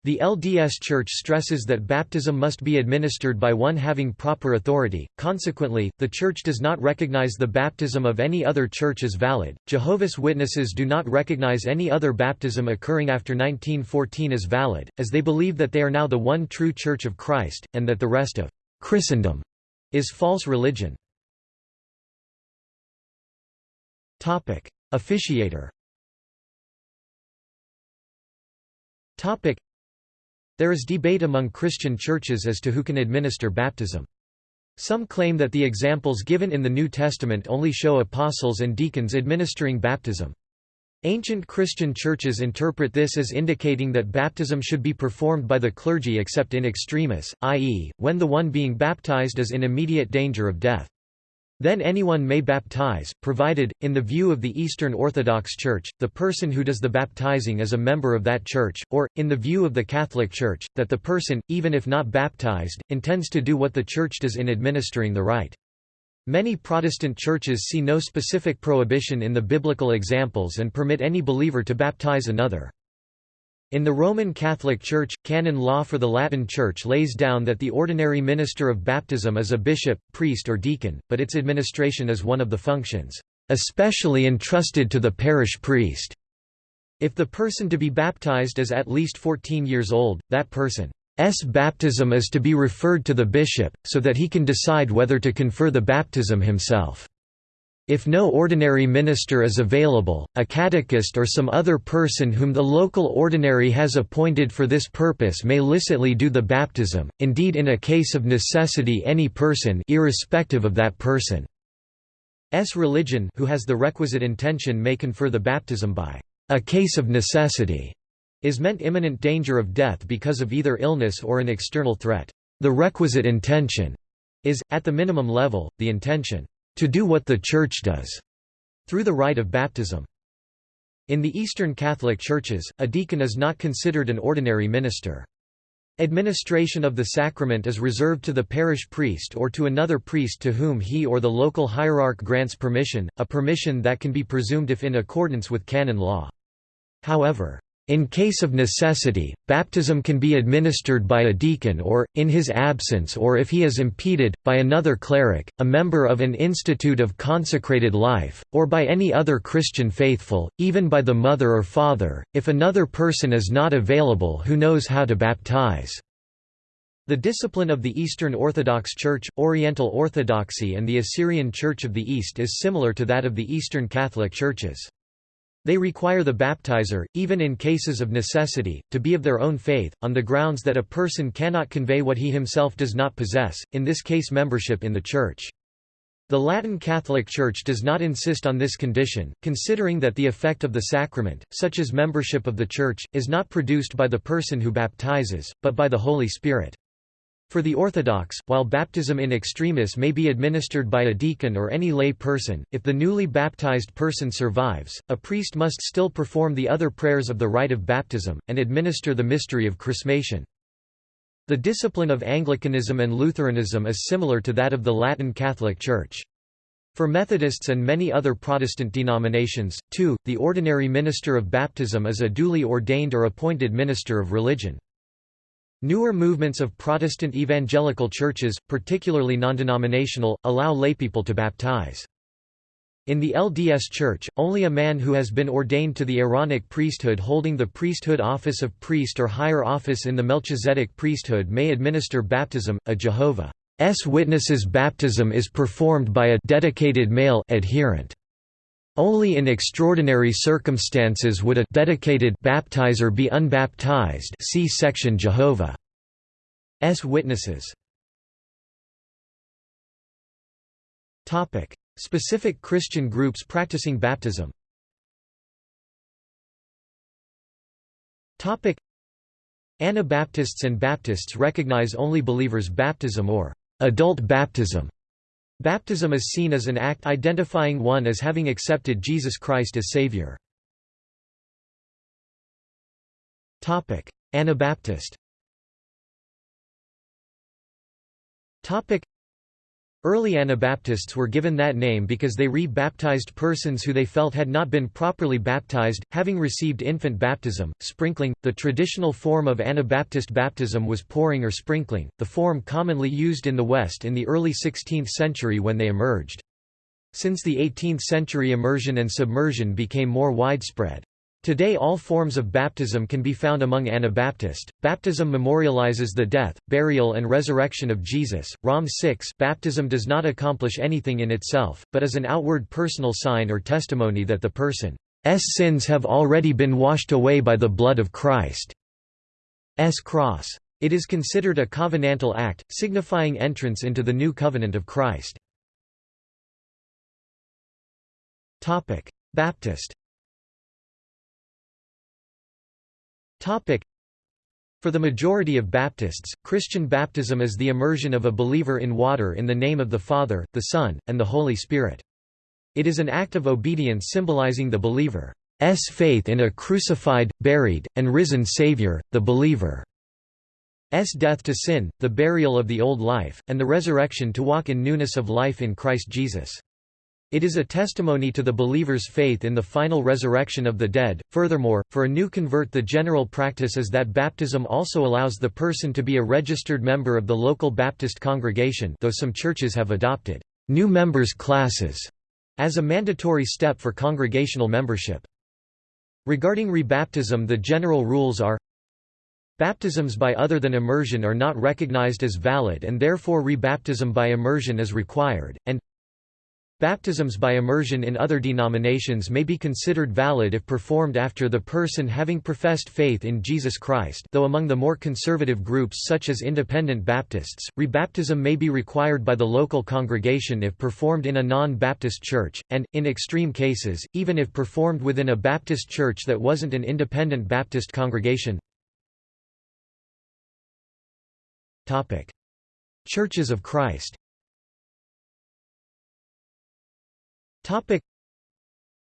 The LDS Church stresses that baptism must be administered by one having proper authority, consequently, the Church does not recognize the baptism of any other church as valid. Jehovah's Witnesses do not recognize any other baptism occurring after 1914 as valid, as they believe that they are now the one true Church of Christ, and that the rest of Christendom is false religion. Officiator there is debate among Christian churches as to who can administer baptism. Some claim that the examples given in the New Testament only show apostles and deacons administering baptism. Ancient Christian churches interpret this as indicating that baptism should be performed by the clergy except in extremis, i.e., when the one being baptized is in immediate danger of death. Then anyone may baptize, provided, in the view of the Eastern Orthodox Church, the person who does the baptizing is a member of that church, or, in the view of the Catholic Church, that the person, even if not baptized, intends to do what the Church does in administering the rite. Many Protestant churches see no specific prohibition in the biblical examples and permit any believer to baptize another. In the Roman Catholic Church, canon law for the Latin Church lays down that the ordinary minister of baptism is a bishop, priest or deacon, but its administration is one of the functions, especially entrusted to the parish priest. If the person to be baptized is at least 14 years old, that person's baptism is to be referred to the bishop, so that he can decide whether to confer the baptism himself. If no ordinary minister is available, a catechist or some other person whom the local ordinary has appointed for this purpose may licitly do the baptism, indeed in a case of necessity any person irrespective of that person's religion who has the requisite intention may confer the baptism by. A case of necessity is meant imminent danger of death because of either illness or an external threat. The requisite intention is, at the minimum level, the intention to do what the Church does, through the rite of baptism. In the Eastern Catholic Churches, a deacon is not considered an ordinary minister. Administration of the sacrament is reserved to the parish priest or to another priest to whom he or the local hierarch grants permission, a permission that can be presumed if in accordance with canon law. However, in case of necessity, baptism can be administered by a deacon or, in his absence or if he is impeded, by another cleric, a member of an institute of consecrated life, or by any other Christian faithful, even by the mother or father, if another person is not available who knows how to baptize. The discipline of the Eastern Orthodox Church, Oriental Orthodoxy and the Assyrian Church of the East is similar to that of the Eastern Catholic Churches. They require the baptizer, even in cases of necessity, to be of their own faith, on the grounds that a person cannot convey what he himself does not possess, in this case membership in the Church. The Latin Catholic Church does not insist on this condition, considering that the effect of the sacrament, such as membership of the Church, is not produced by the person who baptizes, but by the Holy Spirit. For the Orthodox, while baptism in extremis may be administered by a deacon or any lay person, if the newly baptized person survives, a priest must still perform the other prayers of the rite of baptism, and administer the mystery of chrismation. The discipline of Anglicanism and Lutheranism is similar to that of the Latin Catholic Church. For Methodists and many other Protestant denominations, too, the ordinary minister of baptism is a duly ordained or appointed minister of religion. Newer movements of Protestant evangelical churches, particularly non-denominational, allow laypeople to baptize. In the LDS Church, only a man who has been ordained to the Aaronic priesthood holding the priesthood office of priest or higher office in the Melchizedek priesthood may administer baptism. A Jehovah's Witnesses baptism is performed by a dedicated male adherent. Only in extraordinary circumstances would a dedicated baptizer be unbaptized see section Jehovah's Witnesses. Specific Christian groups practicing baptism Anabaptists and Baptists recognize only believers' baptism or adult baptism Baptism is seen as an act identifying one as having accepted Jesus Christ as Savior. Anabaptist Early Anabaptists were given that name because they re-baptized persons who they felt had not been properly baptized, having received infant baptism, sprinkling. The traditional form of Anabaptist baptism was pouring or sprinkling, the form commonly used in the West in the early 16th century when they emerged. Since the 18th century immersion and submersion became more widespread. Today all forms of baptism can be found among Anabaptist. Baptism memorializes the death, burial and resurrection of Jesus. Rom 6 Baptism does not accomplish anything in itself, but is an outward personal sign or testimony that the person's sins have already been washed away by the blood of Christ's cross. It is considered a covenantal act, signifying entrance into the new covenant of Christ. Baptist For the majority of Baptists, Christian baptism is the immersion of a believer in water in the name of the Father, the Son, and the Holy Spirit. It is an act of obedience symbolizing the believer's faith in a crucified, buried, and risen Savior, the believer's death to sin, the burial of the old life, and the resurrection to walk in newness of life in Christ Jesus. It is a testimony to the believer's faith in the final resurrection of the dead. Furthermore, for a new convert, the general practice is that baptism also allows the person to be a registered member of the local Baptist congregation, though some churches have adopted new members classes as a mandatory step for congregational membership. Regarding rebaptism, the general rules are Baptisms by other than immersion are not recognized as valid and therefore rebaptism by immersion is required, and Baptisms by immersion in other denominations may be considered valid if performed after the person having professed faith in Jesus Christ though among the more conservative groups such as Independent Baptists, rebaptism may be required by the local congregation if performed in a non-Baptist church, and, in extreme cases, even if performed within a Baptist church that wasn't an Independent Baptist congregation. Churches of Christ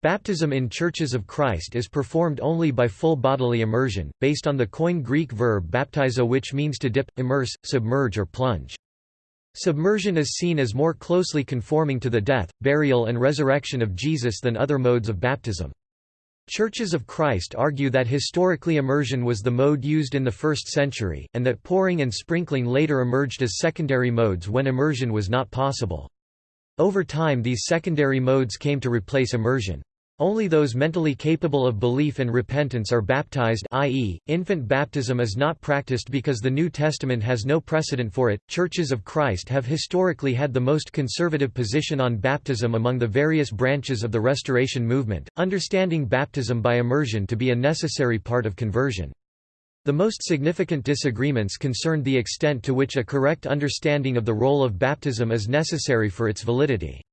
Baptism in Churches of Christ is performed only by full bodily immersion, based on the Koine Greek verb baptizo which means to dip, immerse, submerge or plunge. Submersion is seen as more closely conforming to the death, burial and resurrection of Jesus than other modes of baptism. Churches of Christ argue that historically immersion was the mode used in the first century, and that pouring and sprinkling later emerged as secondary modes when immersion was not possible. Over time these secondary modes came to replace immersion. Only those mentally capable of belief and repentance are baptized i.e., infant baptism is not practiced because the New Testament has no precedent for it. Churches of Christ have historically had the most conservative position on baptism among the various branches of the Restoration movement, understanding baptism by immersion to be a necessary part of conversion. The most significant disagreements concerned the extent to which a correct understanding of the role of baptism is necessary for its validity.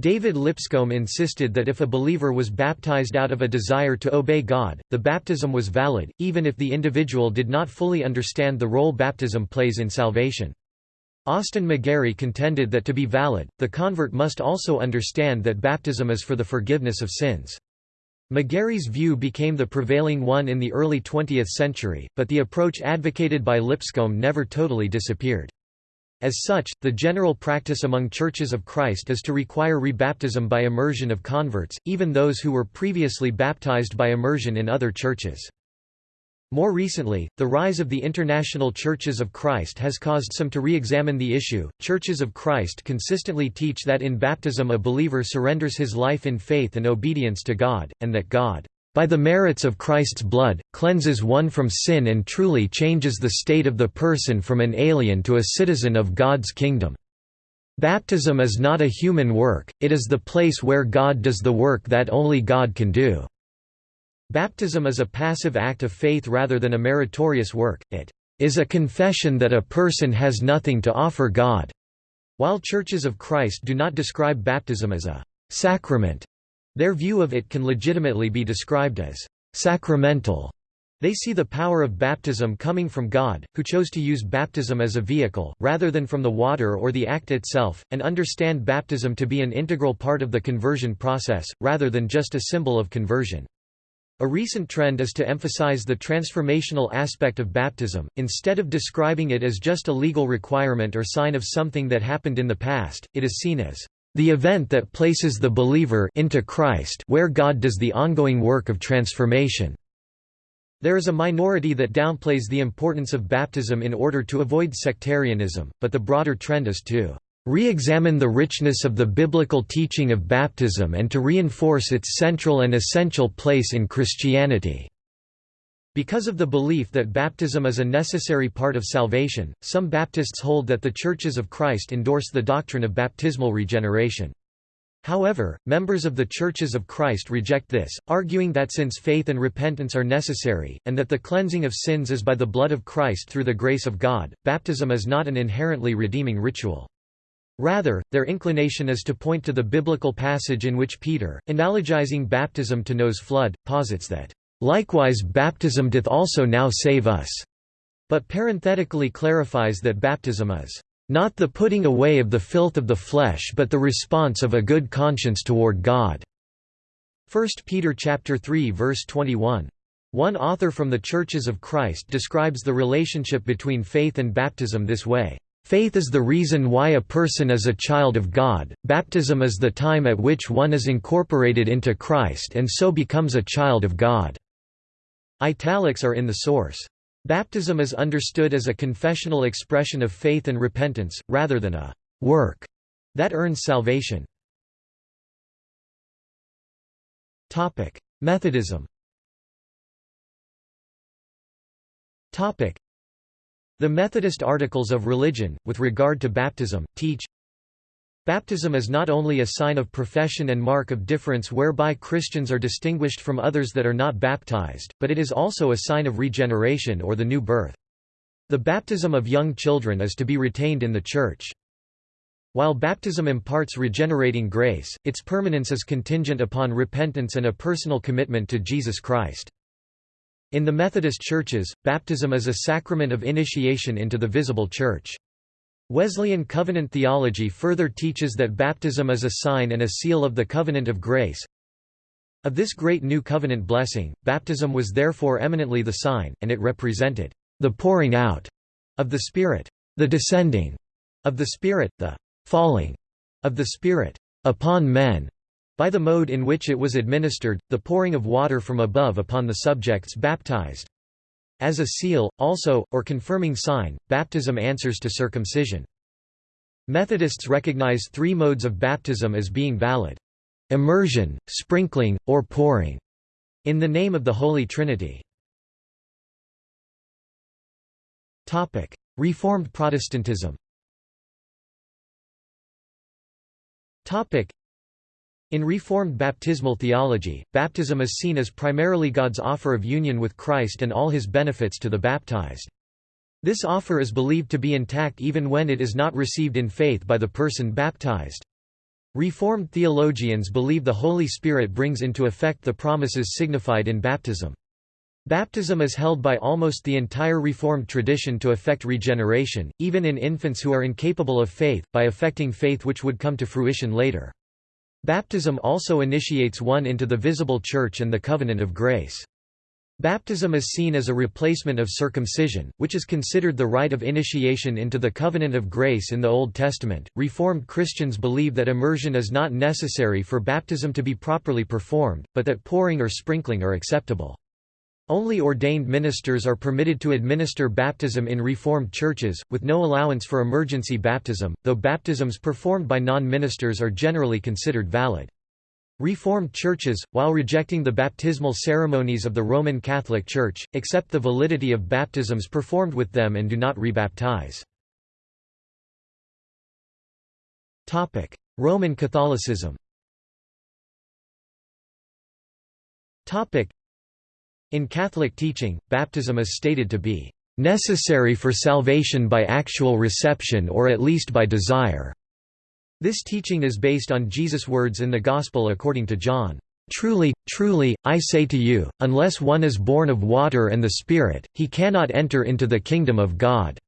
David Lipscomb insisted that if a believer was baptized out of a desire to obey God, the baptism was valid, even if the individual did not fully understand the role baptism plays in salvation. Austin McGarry contended that to be valid, the convert must also understand that baptism is for the forgiveness of sins. McGarry's view became the prevailing one in the early 20th century, but the approach advocated by Lipscomb never totally disappeared. As such, the general practice among Churches of Christ is to require rebaptism by immersion of converts, even those who were previously baptized by immersion in other churches. More recently, the rise of the international Churches of Christ has caused some to re-examine the issue. Churches of Christ consistently teach that in baptism a believer surrenders his life in faith and obedience to God, and that God, by the merits of Christ's blood, cleanses one from sin and truly changes the state of the person from an alien to a citizen of God's kingdom. Baptism is not a human work, it is the place where God does the work that only God can do. Baptism is a passive act of faith rather than a meritorious work, it is a confession that a person has nothing to offer God. While Churches of Christ do not describe baptism as a sacrament, their view of it can legitimately be described as sacramental. They see the power of baptism coming from God, who chose to use baptism as a vehicle, rather than from the water or the act itself, and understand baptism to be an integral part of the conversion process, rather than just a symbol of conversion. A recent trend is to emphasize the transformational aspect of baptism, instead of describing it as just a legal requirement or sign of something that happened in the past, it is seen as the event that places the believer into Christ where God does the ongoing work of transformation. There is a minority that downplays the importance of baptism in order to avoid sectarianism, but the broader trend is to re-examine the richness of the biblical teaching of baptism and to reinforce its central and essential place in Christianity. Because of the belief that baptism is a necessary part of salvation, some Baptists hold that the Churches of Christ endorse the doctrine of baptismal regeneration. However, members of the Churches of Christ reject this, arguing that since faith and repentance are necessary, and that the cleansing of sins is by the blood of Christ through the grace of God, baptism is not an inherently redeeming ritual. Rather, their inclination is to point to the biblical passage in which Peter, analogizing baptism to Noah's flood, posits that, "...likewise baptism doth also now save us," but parenthetically clarifies that baptism is, "...not the putting away of the filth of the flesh but the response of a good conscience toward God." 1 Peter 3 verse 21. One author from the Churches of Christ describes the relationship between faith and baptism this way. Faith is the reason why a person is a child of God, baptism is the time at which one is incorporated into Christ and so becomes a child of God." Italics are in the source. Baptism is understood as a confessional expression of faith and repentance, rather than a «work» that earns salvation. Methodism the Methodist Articles of Religion, with regard to baptism, teach Baptism is not only a sign of profession and mark of difference whereby Christians are distinguished from others that are not baptized, but it is also a sign of regeneration or the new birth. The baptism of young children is to be retained in the Church. While baptism imparts regenerating grace, its permanence is contingent upon repentance and a personal commitment to Jesus Christ. In the Methodist churches, baptism is a sacrament of initiation into the visible church. Wesleyan covenant theology further teaches that baptism is a sign and a seal of the covenant of grace. Of this great new covenant blessing, baptism was therefore eminently the sign, and it represented the pouring out of the Spirit, the descending of the Spirit, the falling of the Spirit upon men, by the mode in which it was administered, the pouring of water from above upon the subjects baptized. As a seal, also, or confirming sign, baptism answers to circumcision. Methodists recognize three modes of baptism as being valid. Immersion, sprinkling, or pouring. In the name of the Holy Trinity. Reformed Protestantism in Reformed baptismal theology, baptism is seen as primarily God's offer of union with Christ and all his benefits to the baptized. This offer is believed to be intact even when it is not received in faith by the person baptized. Reformed theologians believe the Holy Spirit brings into effect the promises signified in baptism. Baptism is held by almost the entire Reformed tradition to effect regeneration, even in infants who are incapable of faith, by effecting faith which would come to fruition later. Baptism also initiates one into the visible church and the covenant of grace. Baptism is seen as a replacement of circumcision, which is considered the rite of initiation into the covenant of grace in the Old Testament. Reformed Christians believe that immersion is not necessary for baptism to be properly performed, but that pouring or sprinkling are acceptable. Only ordained ministers are permitted to administer baptism in Reformed churches, with no allowance for emergency baptism, though baptisms performed by non-ministers are generally considered valid. Reformed churches, while rejecting the baptismal ceremonies of the Roman Catholic Church, accept the validity of baptisms performed with them and do not rebaptize. Roman Catholicism in Catholic teaching, baptism is stated to be necessary for salvation by actual reception or at least by desire. This teaching is based on Jesus' words in the Gospel according to John. Truly, truly, I say to you, unless one is born of water and the Spirit, he cannot enter into the kingdom of God.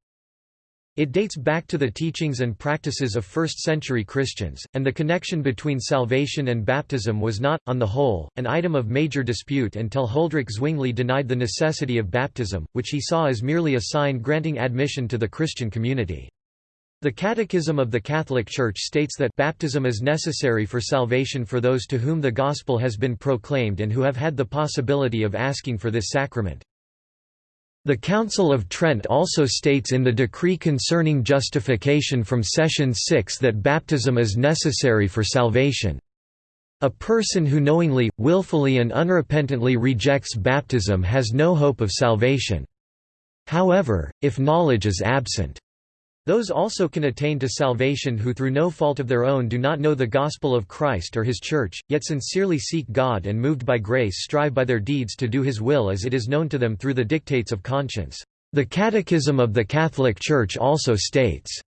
It dates back to the teachings and practices of first-century Christians, and the connection between salvation and baptism was not, on the whole, an item of major dispute until Huldrych Zwingli denied the necessity of baptism, which he saw as merely a sign granting admission to the Christian community. The Catechism of the Catholic Church states that baptism is necessary for salvation for those to whom the gospel has been proclaimed and who have had the possibility of asking for this sacrament. The Council of Trent also states in the decree concerning justification from Session 6 that baptism is necessary for salvation. A person who knowingly, willfully and unrepentantly rejects baptism has no hope of salvation. However, if knowledge is absent, those also can attain to salvation who through no fault of their own do not know the gospel of Christ or his church, yet sincerely seek God and moved by grace strive by their deeds to do his will as it is known to them through the dictates of conscience. The Catechism of the Catholic Church also states,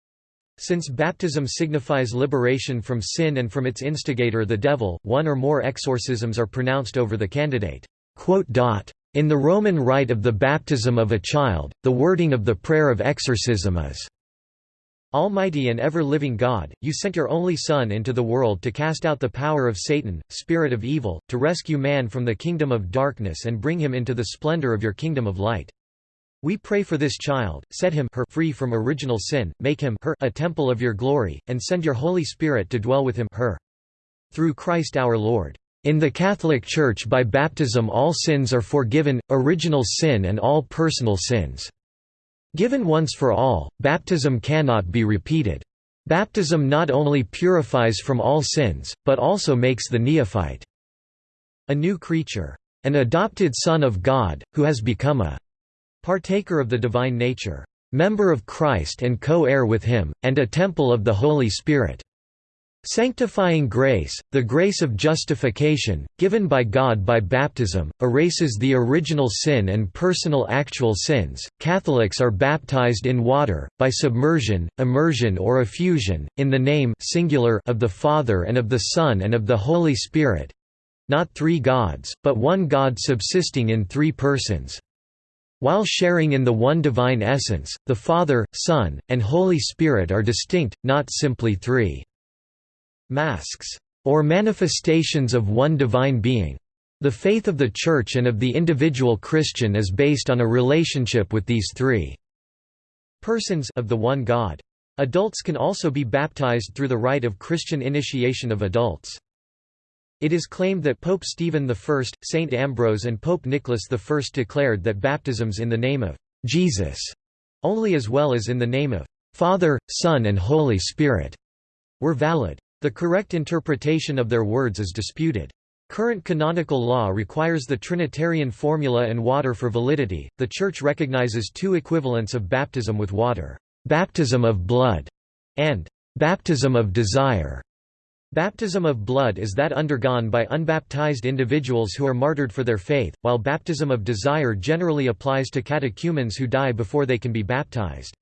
since baptism signifies liberation from sin and from its instigator the devil, one or more exorcisms are pronounced over the candidate. In the Roman rite of the baptism of a child, the wording of the prayer of exorcism is Almighty and ever-living God, you sent your only Son into the world to cast out the power of Satan, spirit of evil, to rescue man from the kingdom of darkness and bring him into the splendor of your kingdom of light. We pray for this child, set him her free from original sin, make him her a temple of your glory, and send your Holy Spirit to dwell with him her. Through Christ our Lord. In the Catholic Church by baptism all sins are forgiven, original sin and all personal sins. Given once for all, baptism cannot be repeated. Baptism not only purifies from all sins, but also makes the neophyte a new creature, an adopted son of God, who has become a partaker of the divine nature, member of Christ and co-heir with him, and a temple of the Holy Spirit. Sanctifying grace, the grace of justification, given by God by baptism, erases the original sin and personal actual sins. Catholics are baptized in water, by submersion, immersion or effusion, in the name singular of the Father and of the Son and of the Holy Spirit not three gods, but one God subsisting in three persons. While sharing in the one divine essence, the Father, Son, and Holy Spirit are distinct, not simply three masks, or manifestations of one divine being. The faith of the Church and of the individual Christian is based on a relationship with these three persons of the one God. Adults can also be baptized through the rite of Christian initiation of adults. It is claimed that Pope Stephen I, Saint Ambrose and Pope Nicholas I declared that baptisms in the name of Jesus only as well as in the name of Father, Son and Holy Spirit were valid. The correct interpretation of their words is disputed. Current canonical law requires the Trinitarian formula and water for validity. The Church recognizes two equivalents of baptism with water baptism of blood and baptism of desire. Baptism of blood is that undergone by unbaptized individuals who are martyred for their faith, while baptism of desire generally applies to catechumens who die before they can be baptized.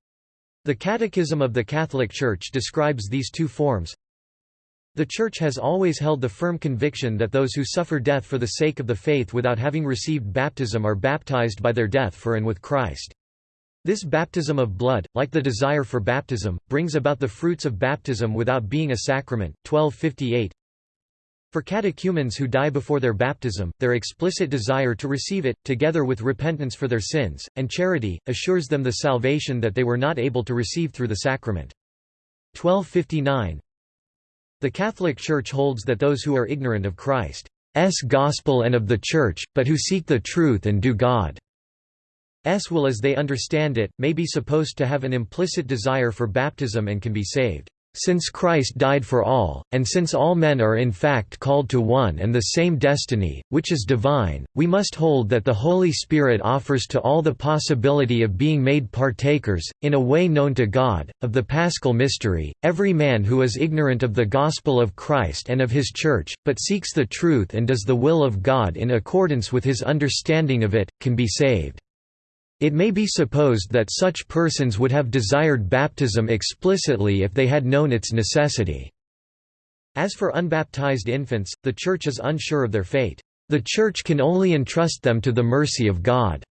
The Catechism of the Catholic Church describes these two forms, the Church has always held the firm conviction that those who suffer death for the sake of the faith without having received baptism are baptized by their death for and with Christ. This baptism of blood, like the desire for baptism, brings about the fruits of baptism without being a sacrament. 1258 For catechumens who die before their baptism, their explicit desire to receive it, together with repentance for their sins, and charity, assures them the salvation that they were not able to receive through the sacrament. 1259 the Catholic Church holds that those who are ignorant of Christ's gospel and of the Church, but who seek the truth and do God's will as they understand it, may be supposed to have an implicit desire for baptism and can be saved. Since Christ died for all, and since all men are in fact called to one and the same destiny, which is divine, we must hold that the Holy Spirit offers to all the possibility of being made partakers, in a way known to God, of the paschal mystery. Every man who is ignorant of the gospel of Christ and of his Church, but seeks the truth and does the will of God in accordance with his understanding of it, can be saved. It may be supposed that such persons would have desired baptism explicitly if they had known its necessity. As for unbaptized infants, the Church is unsure of their fate. The Church can only entrust them to the mercy of God.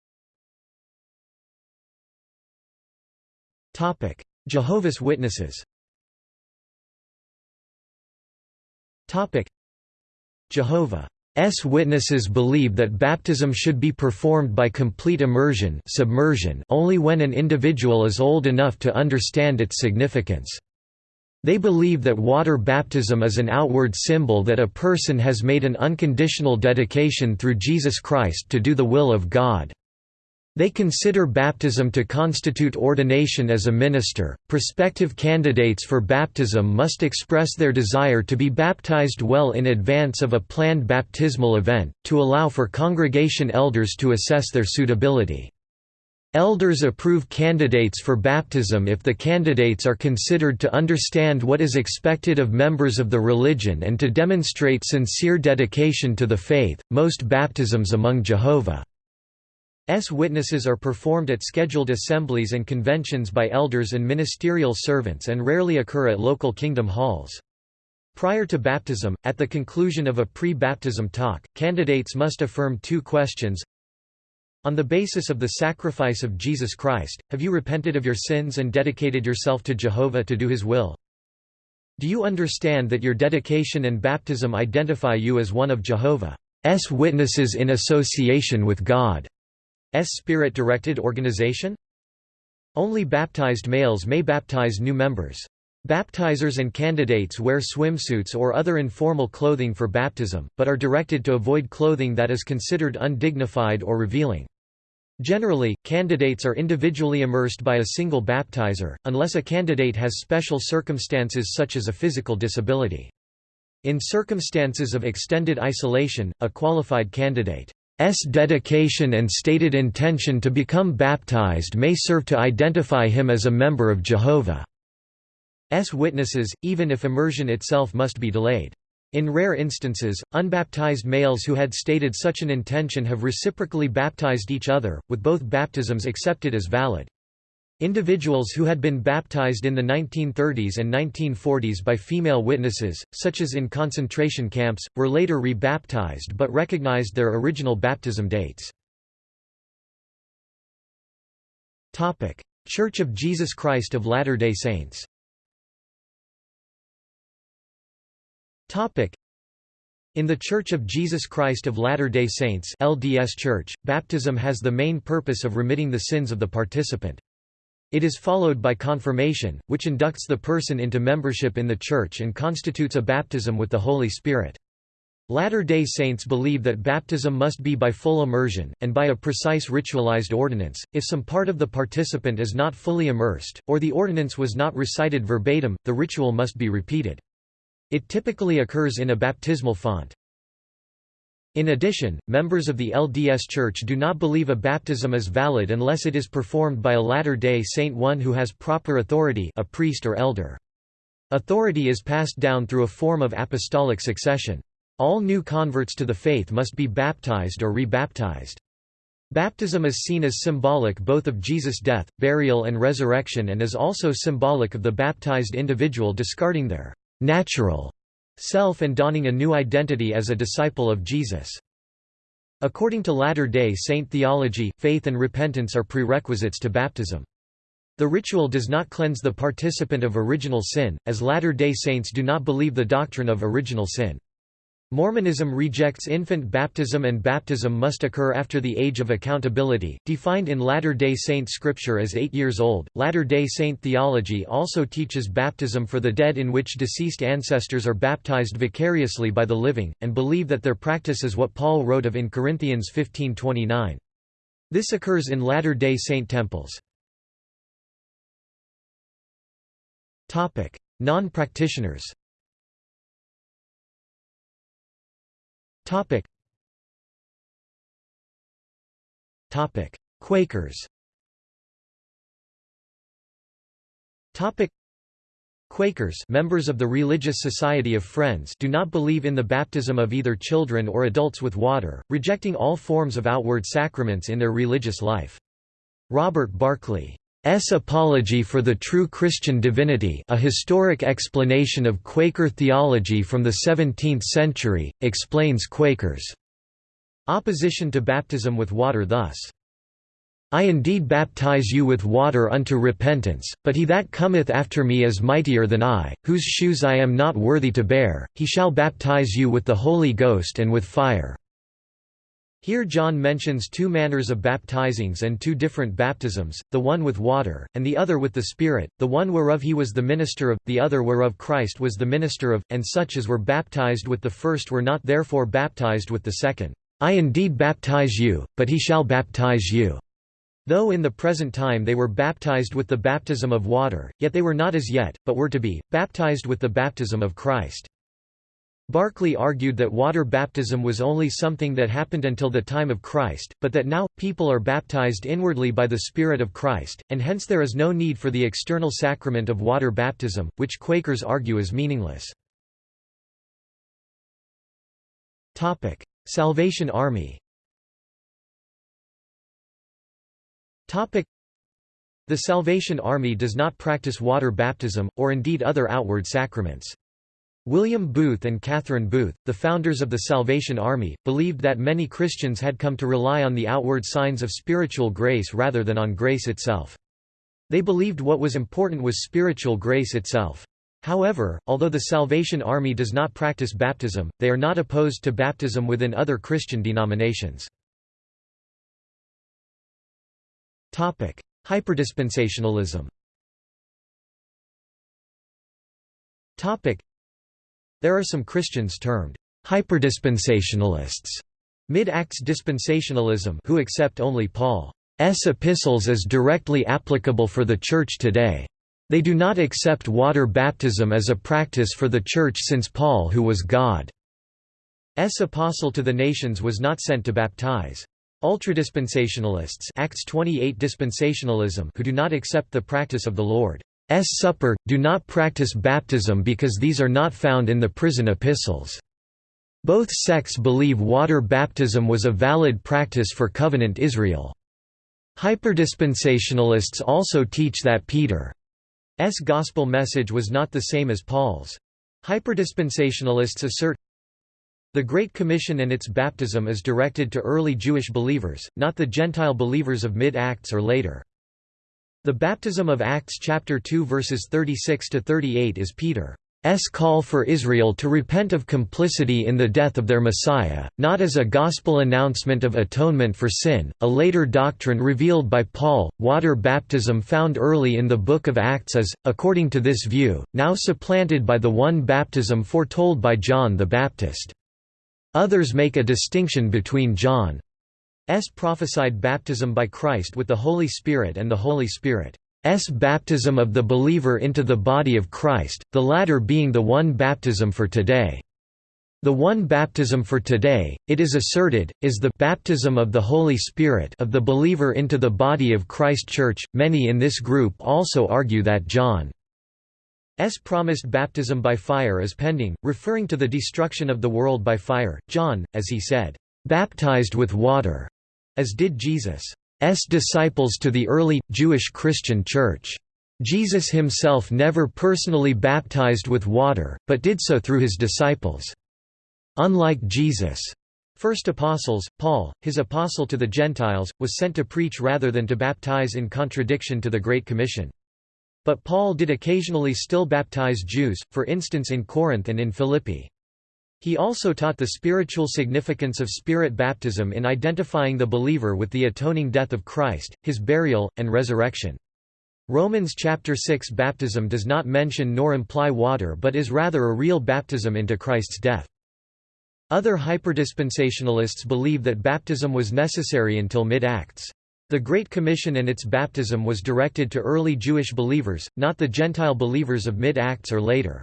Jehovah's Witnesses Jehovah S witnesses believe that baptism should be performed by complete immersion submersion only when an individual is old enough to understand its significance. They believe that water baptism is an outward symbol that a person has made an unconditional dedication through Jesus Christ to do the will of God. They consider baptism to constitute ordination as a minister. Prospective candidates for baptism must express their desire to be baptized well in advance of a planned baptismal event, to allow for congregation elders to assess their suitability. Elders approve candidates for baptism if the candidates are considered to understand what is expected of members of the religion and to demonstrate sincere dedication to the faith. Most baptisms among Jehovah S witnesses are performed at scheduled assemblies and conventions by elders and ministerial servants and rarely occur at local kingdom halls. Prior to baptism, at the conclusion of a pre-baptism talk, candidates must affirm two questions. On the basis of the sacrifice of Jesus Christ, have you repented of your sins and dedicated yourself to Jehovah to do his will? Do you understand that your dedication and baptism identify you as one of Jehovah's witnesses in association with God? S spirit-directed organization? Only baptized males may baptize new members. Baptizers and candidates wear swimsuits or other informal clothing for baptism, but are directed to avoid clothing that is considered undignified or revealing. Generally, candidates are individually immersed by a single baptizer, unless a candidate has special circumstances such as a physical disability. In circumstances of extended isolation, a qualified candidate S dedication and stated intention to become baptized may serve to identify him as a member of Jehovah's witnesses, even if immersion itself must be delayed. In rare instances, unbaptized males who had stated such an intention have reciprocally baptized each other, with both baptisms accepted as valid. Individuals who had been baptized in the 1930s and 1940s by female witnesses, such as in concentration camps, were later re-baptized but recognized their original baptism dates. Church of Jesus Christ of Latter-day Saints In the Church of Jesus Christ of Latter-day Saints LDS Church, baptism has the main purpose of remitting the sins of the participant. It is followed by confirmation, which inducts the person into membership in the Church and constitutes a baptism with the Holy Spirit. Latter-day Saints believe that baptism must be by full immersion, and by a precise ritualized ordinance. If some part of the participant is not fully immersed, or the ordinance was not recited verbatim, the ritual must be repeated. It typically occurs in a baptismal font. In addition, members of the LDS Church do not believe a baptism is valid unless it is performed by a Latter-day Saint one who has proper authority a priest or elder. Authority is passed down through a form of apostolic succession. All new converts to the faith must be baptized or rebaptized. Baptism is seen as symbolic both of Jesus' death, burial and resurrection and is also symbolic of the baptized individual discarding their natural self and donning a new identity as a disciple of Jesus. According to Latter-day Saint theology, faith and repentance are prerequisites to baptism. The ritual does not cleanse the participant of original sin, as Latter-day Saints do not believe the doctrine of original sin. Mormonism rejects infant baptism and baptism must occur after the age of accountability, defined in Latter-day Saint scripture as eight years old. Latter-day Saint theology also teaches baptism for the dead in which deceased ancestors are baptized vicariously by the living, and believe that their practice is what Paul wrote of in Corinthians 15.29. This occurs in Latter-day Saint temples. Non-practitioners Topic. Topic: Quakers. Topic: Quakers, members of the Religious Society of Friends, do not believe in the baptism of either children or adults with water, rejecting all forms of outward sacraments in their religious life. Robert Barclay S. Apology for the True Christian Divinity a historic explanation of Quaker theology from the 17th century, explains Quakers' opposition to baptism with water thus. I indeed baptize you with water unto repentance, but he that cometh after me is mightier than I, whose shoes I am not worthy to bear, he shall baptize you with the Holy Ghost and with fire. Here John mentions two manners of baptizings and two different baptisms, the one with water, and the other with the Spirit, the one whereof he was the minister of, the other whereof Christ was the minister of, and such as were baptized with the first were not therefore baptized with the second. I indeed baptize you, but he shall baptize you. Though in the present time they were baptized with the baptism of water, yet they were not as yet, but were to be, baptized with the baptism of Christ. Barclay argued that water baptism was only something that happened until the time of Christ, but that now, people are baptized inwardly by the Spirit of Christ, and hence there is no need for the external sacrament of water baptism, which Quakers argue is meaningless. Salvation Army The Salvation Army does not practice water baptism, or indeed other outward sacraments. William Booth and Catherine Booth, the founders of the Salvation Army, believed that many Christians had come to rely on the outward signs of spiritual grace rather than on grace itself. They believed what was important was spiritual grace itself. However, although the Salvation Army does not practice baptism, they are not opposed to baptism within other Christian denominations. Hyperdispensationalism there are some Christians termed hyperdispensationalists, mid-acts dispensationalism who accept only Paul's epistles as directly applicable for the Church today. They do not accept water baptism as a practice for the Church since Paul who was God's apostle to the nations was not sent to baptize. Ultradispensationalists Acts 28 dispensationalism who do not accept the practice of the Lord. Supper, do not practice baptism because these are not found in the prison epistles. Both sects believe water baptism was a valid practice for covenant Israel. Hyperdispensationalists also teach that Peter's gospel message was not the same as Paul's. Hyperdispensationalists assert the Great Commission and its baptism is directed to early Jewish believers, not the Gentile believers of mid-Acts or later. The baptism of Acts chapter 2 verses 36 to 38 is Peter S call for Israel to repent of complicity in the death of their Messiah, not as a gospel announcement of atonement for sin, a later doctrine revealed by Paul. Water baptism found early in the book of Acts is, according to this view, now supplanted by the one baptism foretold by John the Baptist. Others make a distinction between John's prophesied baptism by Christ with the Holy Spirit and the Holy Spirit. S baptism of the believer into the body of Christ, the latter being the one baptism for today. The one baptism for today, it is asserted, is the baptism of the Holy Spirit of the believer into the body of Christ Church. Many in this group also argue that John's promised baptism by fire is pending, referring to the destruction of the world by fire. John, as he said, baptized with water, as did Jesus. Disciples to the early, Jewish Christian Church. Jesus himself never personally baptized with water, but did so through his disciples. Unlike Jesus' first apostles, Paul, his apostle to the Gentiles, was sent to preach rather than to baptize in contradiction to the Great Commission. But Paul did occasionally still baptize Jews, for instance in Corinth and in Philippi. He also taught the spiritual significance of spirit baptism in identifying the believer with the atoning death of Christ, his burial, and resurrection. Romans chapter 6 baptism does not mention nor imply water but is rather a real baptism into Christ's death. Other hyperdispensationalists believe that baptism was necessary until mid-Acts. The Great Commission and its baptism was directed to early Jewish believers, not the Gentile believers of mid-Acts or later.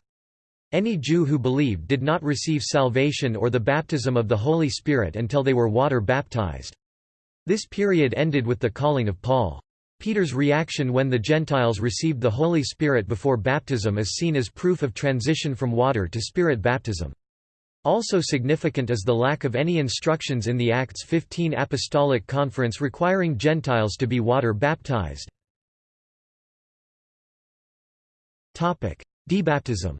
Any Jew who believed did not receive salvation or the baptism of the Holy Spirit until they were water baptized. This period ended with the calling of Paul. Peter's reaction when the Gentiles received the Holy Spirit before baptism is seen as proof of transition from water to spirit baptism. Also significant is the lack of any instructions in the Acts 15 Apostolic Conference requiring Gentiles to be water baptized. Debaptism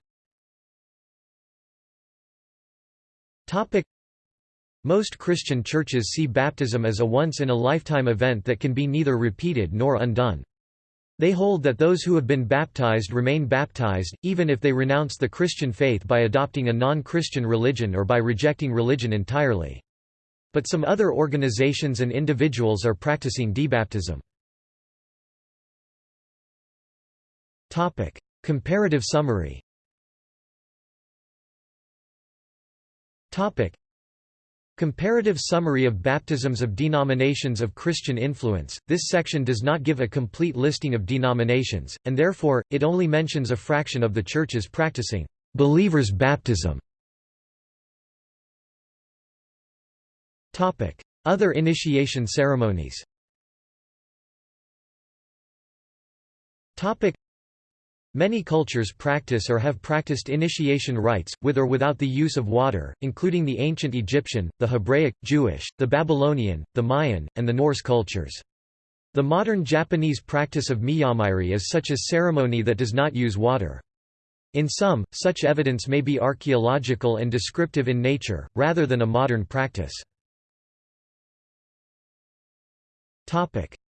Topic. Most Christian churches see baptism as a once-in-a-lifetime event that can be neither repeated nor undone. They hold that those who have been baptized remain baptized, even if they renounce the Christian faith by adopting a non-Christian religion or by rejecting religion entirely. But some other organizations and individuals are practicing debaptism. Comparative summary Comparative summary of baptisms of denominations of Christian influence. This section does not give a complete listing of denominations, and therefore, it only mentions a fraction of the churches practicing believers' baptism. Other initiation ceremonies. Many cultures practice or have practiced initiation rites, with or without the use of water, including the ancient Egyptian, the Hebraic, Jewish, the Babylonian, the Mayan, and the Norse cultures. The modern Japanese practice of miyamairi is such a ceremony that does not use water. In some, such evidence may be archaeological and descriptive in nature, rather than a modern practice.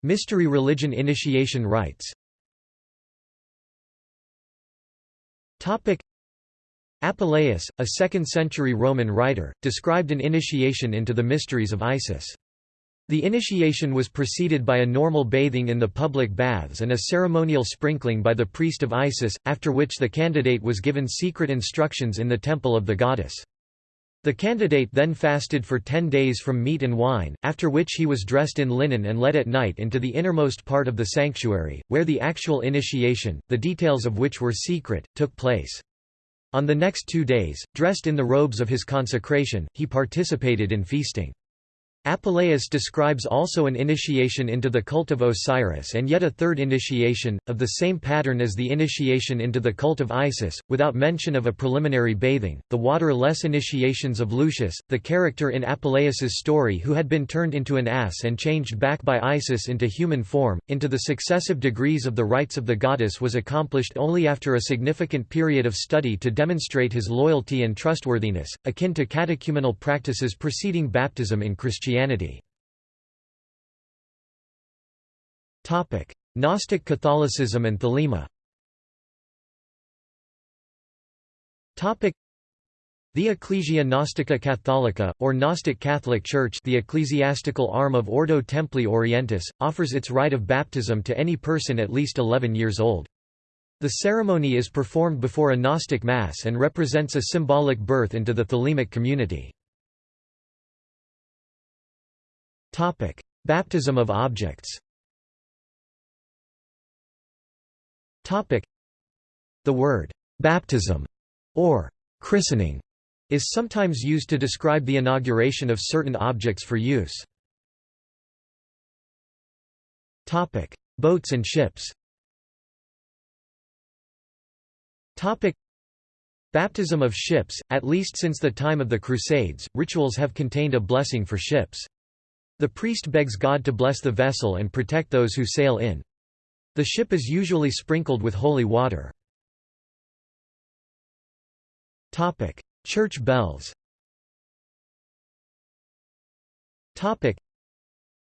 Mystery religion initiation rites Apuleius, a 2nd-century Roman writer, described an initiation into the mysteries of Isis. The initiation was preceded by a normal bathing in the public baths and a ceremonial sprinkling by the priest of Isis, after which the candidate was given secret instructions in the temple of the goddess. The candidate then fasted for ten days from meat and wine, after which he was dressed in linen and led at night into the innermost part of the sanctuary, where the actual initiation, the details of which were secret, took place. On the next two days, dressed in the robes of his consecration, he participated in feasting. Apuleius describes also an initiation into the cult of Osiris and yet a third initiation, of the same pattern as the initiation into the cult of Isis, without mention of a preliminary bathing. The water-less initiations of Lucius, the character in Apuleius's story who had been turned into an ass and changed back by Isis into human form, into the successive degrees of the rites of the goddess was accomplished only after a significant period of study to demonstrate his loyalty and trustworthiness, akin to catechumenal practices preceding baptism in Christianity. Christianity Gnostic Catholicism and Thelema the Ecclesia Gnostica Catholica, or Gnostic Catholic Church the ecclesiastical arm of Ordo Templi Orientis, offers its rite of baptism to any person at least 11 years old. The ceremony is performed before a Gnostic Mass and represents a symbolic birth into the Thelemic community. Topic: Baptism of objects. Topic: The word baptism or christening is sometimes used to describe the inauguration of certain objects for use. Topic: Boats and ships. Topic: Baptism of ships, at least since the time of the Crusades, rituals have contained a blessing for ships. The priest begs God to bless the vessel and protect those who sail in. The ship is usually sprinkled with holy water. Church bells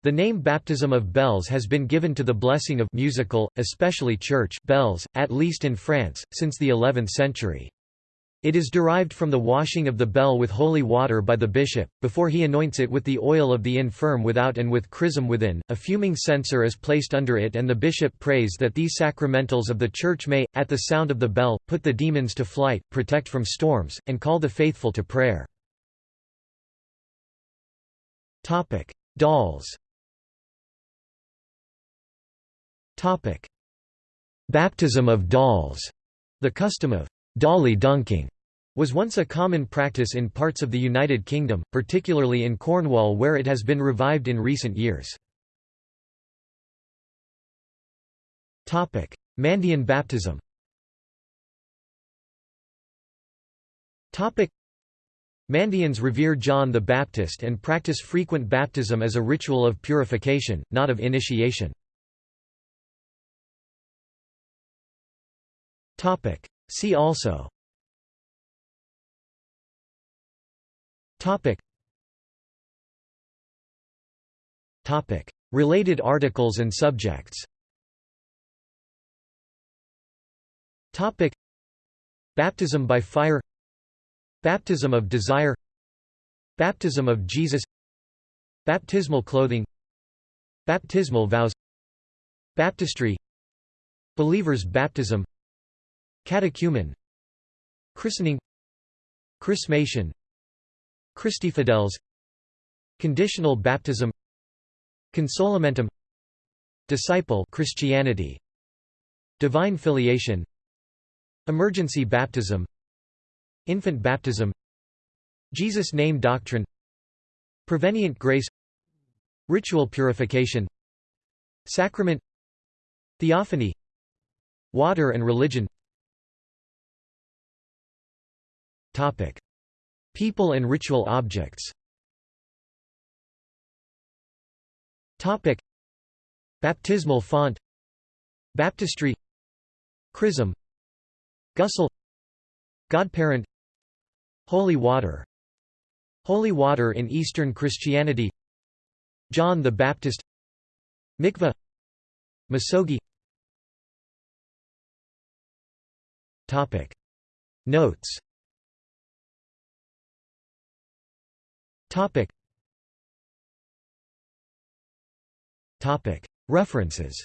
The name baptism of bells has been given to the blessing of musical, especially church bells, at least in France, since the 11th century. It is derived from the washing of the bell with holy water by the bishop, before he anoints it with the oil of the infirm without and with chrism within. A fuming censer is placed under it, and the bishop prays that these sacramentals of the Church may, at the sound of the bell, put the demons to flight, protect from storms, and call the faithful to prayer. Dolls Baptism of dolls, the custom of dolly dunking was once a common practice in parts of the United Kingdom, particularly in Cornwall where it has been revived in recent years. Mandean baptism Mandeans revere John the Baptist and practice frequent baptism as a ritual of purification, not of initiation. See also Topic. Topic. Related articles and subjects. Topic. Baptism by fire. Baptism of desire. Baptism of Jesus. Baptismal clothing. Baptismal vows. Baptistry. Believer's baptism. Catechumen. Christening. Chrismation Christifidels Conditional baptism. Consolamentum Disciple Christianity. Divine filiation. Emergency baptism. Infant baptism. Jesus name doctrine. Prevenient grace. Ritual purification. Sacrament. Theophany. Water and religion. Topic People and ritual objects. Topic. Baptismal font. Baptistry. Chrism. Ghusl Godparent. Holy water. Holy water in Eastern Christianity. John the Baptist. Mikveh. Misogi Topic. Notes Topic. Topic. References.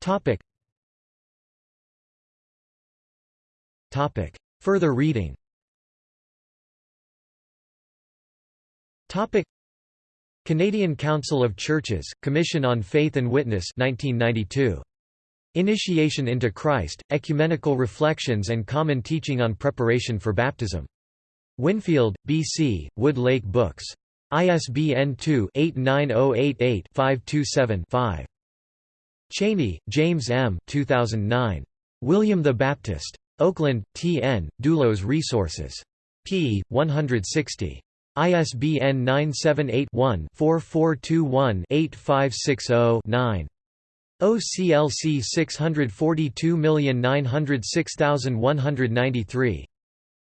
Topic. Topic. Further reading. Topic. Canadian Council of Churches, Commission on Faith and Witness 1992. Initiation into Christ, Ecumenical Reflections and Common Teaching on Preparation for Baptism. Winfield, B.C., Wood Lake Books. ISBN 2-89088-527-5. Cheney, James M. 2009. William the Baptist. Oakland, T. N., Doulos Resources. p. 160. ISBN 978-1-4421-8560-9. OCLC 642906193.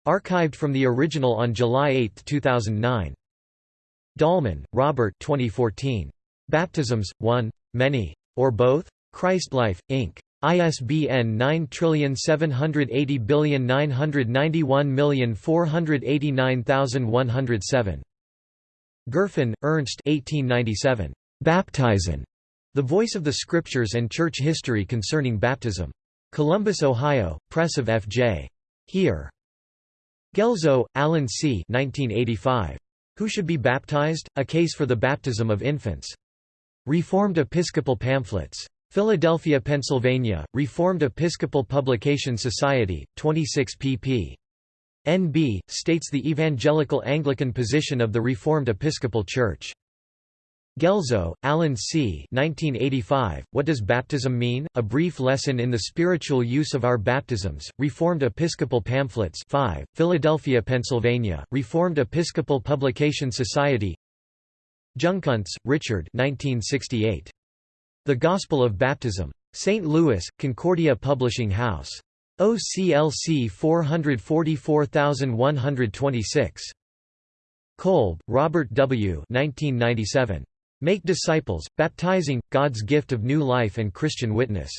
Archived from the original on July 8, 2009. Dahlman, Robert 2014. Baptisms, One, Many, or Both? Christlife, Inc. ISBN 9780991489107. Gerfen, Ernst 1897. Baptizein. The Voice of the Scriptures and Church History Concerning Baptism. Columbus, Ohio, Press of F.J. Heer. Guelzo, Alan C. 1985. Who Should Be Baptized? A Case for the Baptism of Infants. Reformed Episcopal Pamphlets. Philadelphia, Pennsylvania, Reformed Episcopal Publication Society, 26 pp. NB, states the Evangelical Anglican position of the Reformed Episcopal Church. Guelzo, Alan C. 1985, what does baptism mean? A brief lesson in the spiritual use of our baptisms. Reformed Episcopal Pamphlets 5, Philadelphia, Pennsylvania, Reformed Episcopal Publication Society Jungkunst, Richard 1968. The Gospel of Baptism. St. Louis, Concordia Publishing House. OCLC 444126. Kolb, Robert W. 1997. Make Disciples, Baptizing, God's Gift of New Life and Christian Witness.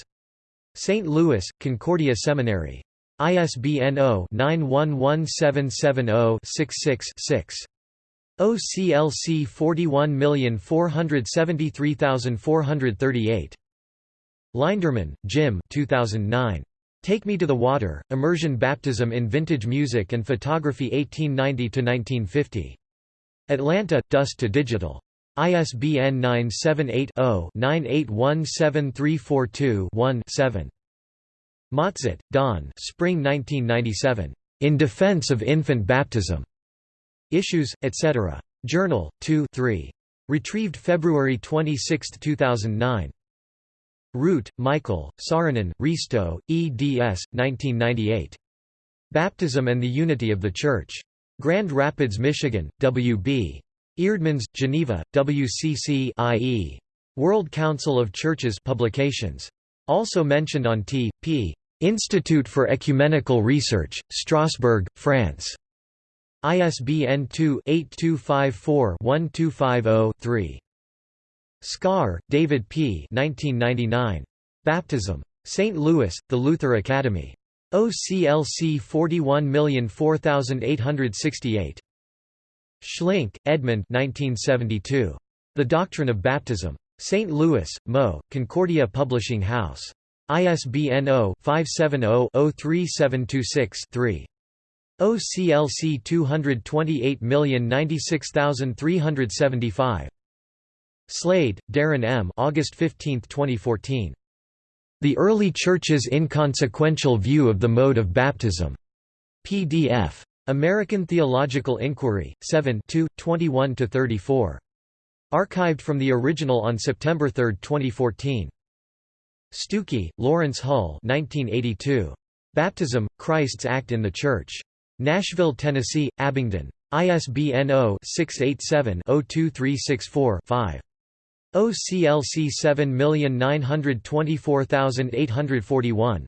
St. Louis, Concordia Seminary. ISBN 0-911770-66-6. OCLC 41473438. Linderman, Jim 2009. Take Me to the Water, Immersion Baptism in Vintage Music and Photography 1890–1950. Atlanta, Dust to Digital. ISBN 978-0-9817342-1-7. Matzat, Don Spring 1997. In Defense of Infant Baptism. Issues, etc. Journal, 2 3. Retrieved February 26, 2009. Root, Michael, Saarinen, Risto, eds. 1998. Baptism and the Unity of the Church. Grand Rapids, Michigan, W.B. Eerdmans, Geneva, WCC IE. World Council of Churches publications. Also mentioned on T. P. Institute for Ecumenical Research, Strasbourg, France. ISBN 2-8254-1250-3. Scaer, David P. 1999. Baptism. St. Louis, The Luther Academy. OCLC 41004868. Schlink, Edmund 1972. The Doctrine of Baptism. St. Louis, Mo., Concordia Publishing House. ISBN 0-570-03726-3. OCLC 228096375. Slade, Darren M. August 15, 2014. The Early Church's Inconsequential View of the Mode of Baptism. PDF. American Theological Inquiry, 7 21–34. Archived from the original on September 3, 2014. Stookey, Lawrence Hull 1982. Baptism, Christ's Act in the Church. Nashville, Tennessee, Abingdon. ISBN 0-687-02364-5. OCLC 7924841.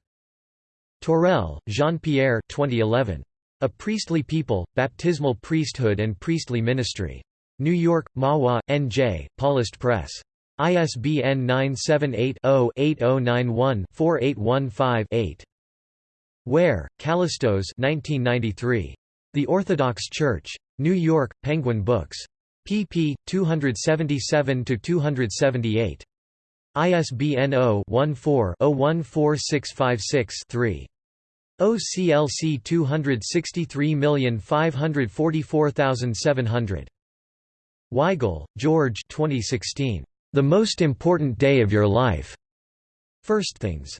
Torrell, Jean-Pierre 2011. A Priestly People, Baptismal Priesthood and Priestly Ministry. New York, Mahwah, N.J., Paulist Press. ISBN 978-0-8091-4815-8. Ware, Kallistos 1993. The Orthodox Church. New York, Penguin Books. pp. 277–278. ISBN 0-14-014656-3. OCLC 263544700. Weigel, George 2016. The Most Important Day of Your Life. First Things.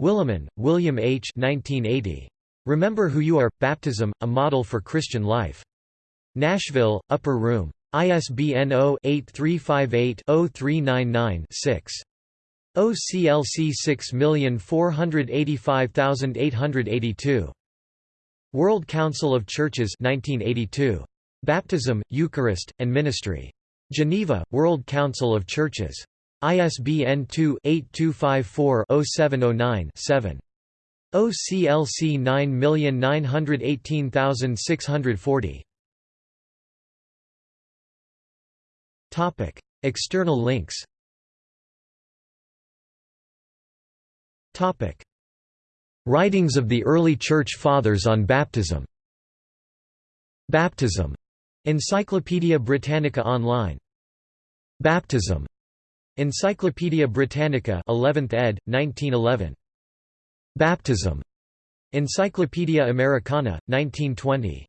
Willimon, William H. 1980. Remember Who You Are – Baptism, a Model for Christian Life. Nashville, Upper Room. ISBN 0-8358-0399-6. OCLC 6485882. World Council of Churches 1982. Baptism, Eucharist, and Ministry. Geneva, World Council of Churches. ISBN 2-8254-0709-7. OCLC 9918640. Topic: External links. Topic: Writings of the early Church Fathers on baptism. Baptism. Encyclopædia Britannica online. Baptism. Encyclopædia Britannica 11th ed. 1911. Baptism. Encyclopædia Americana, 1920.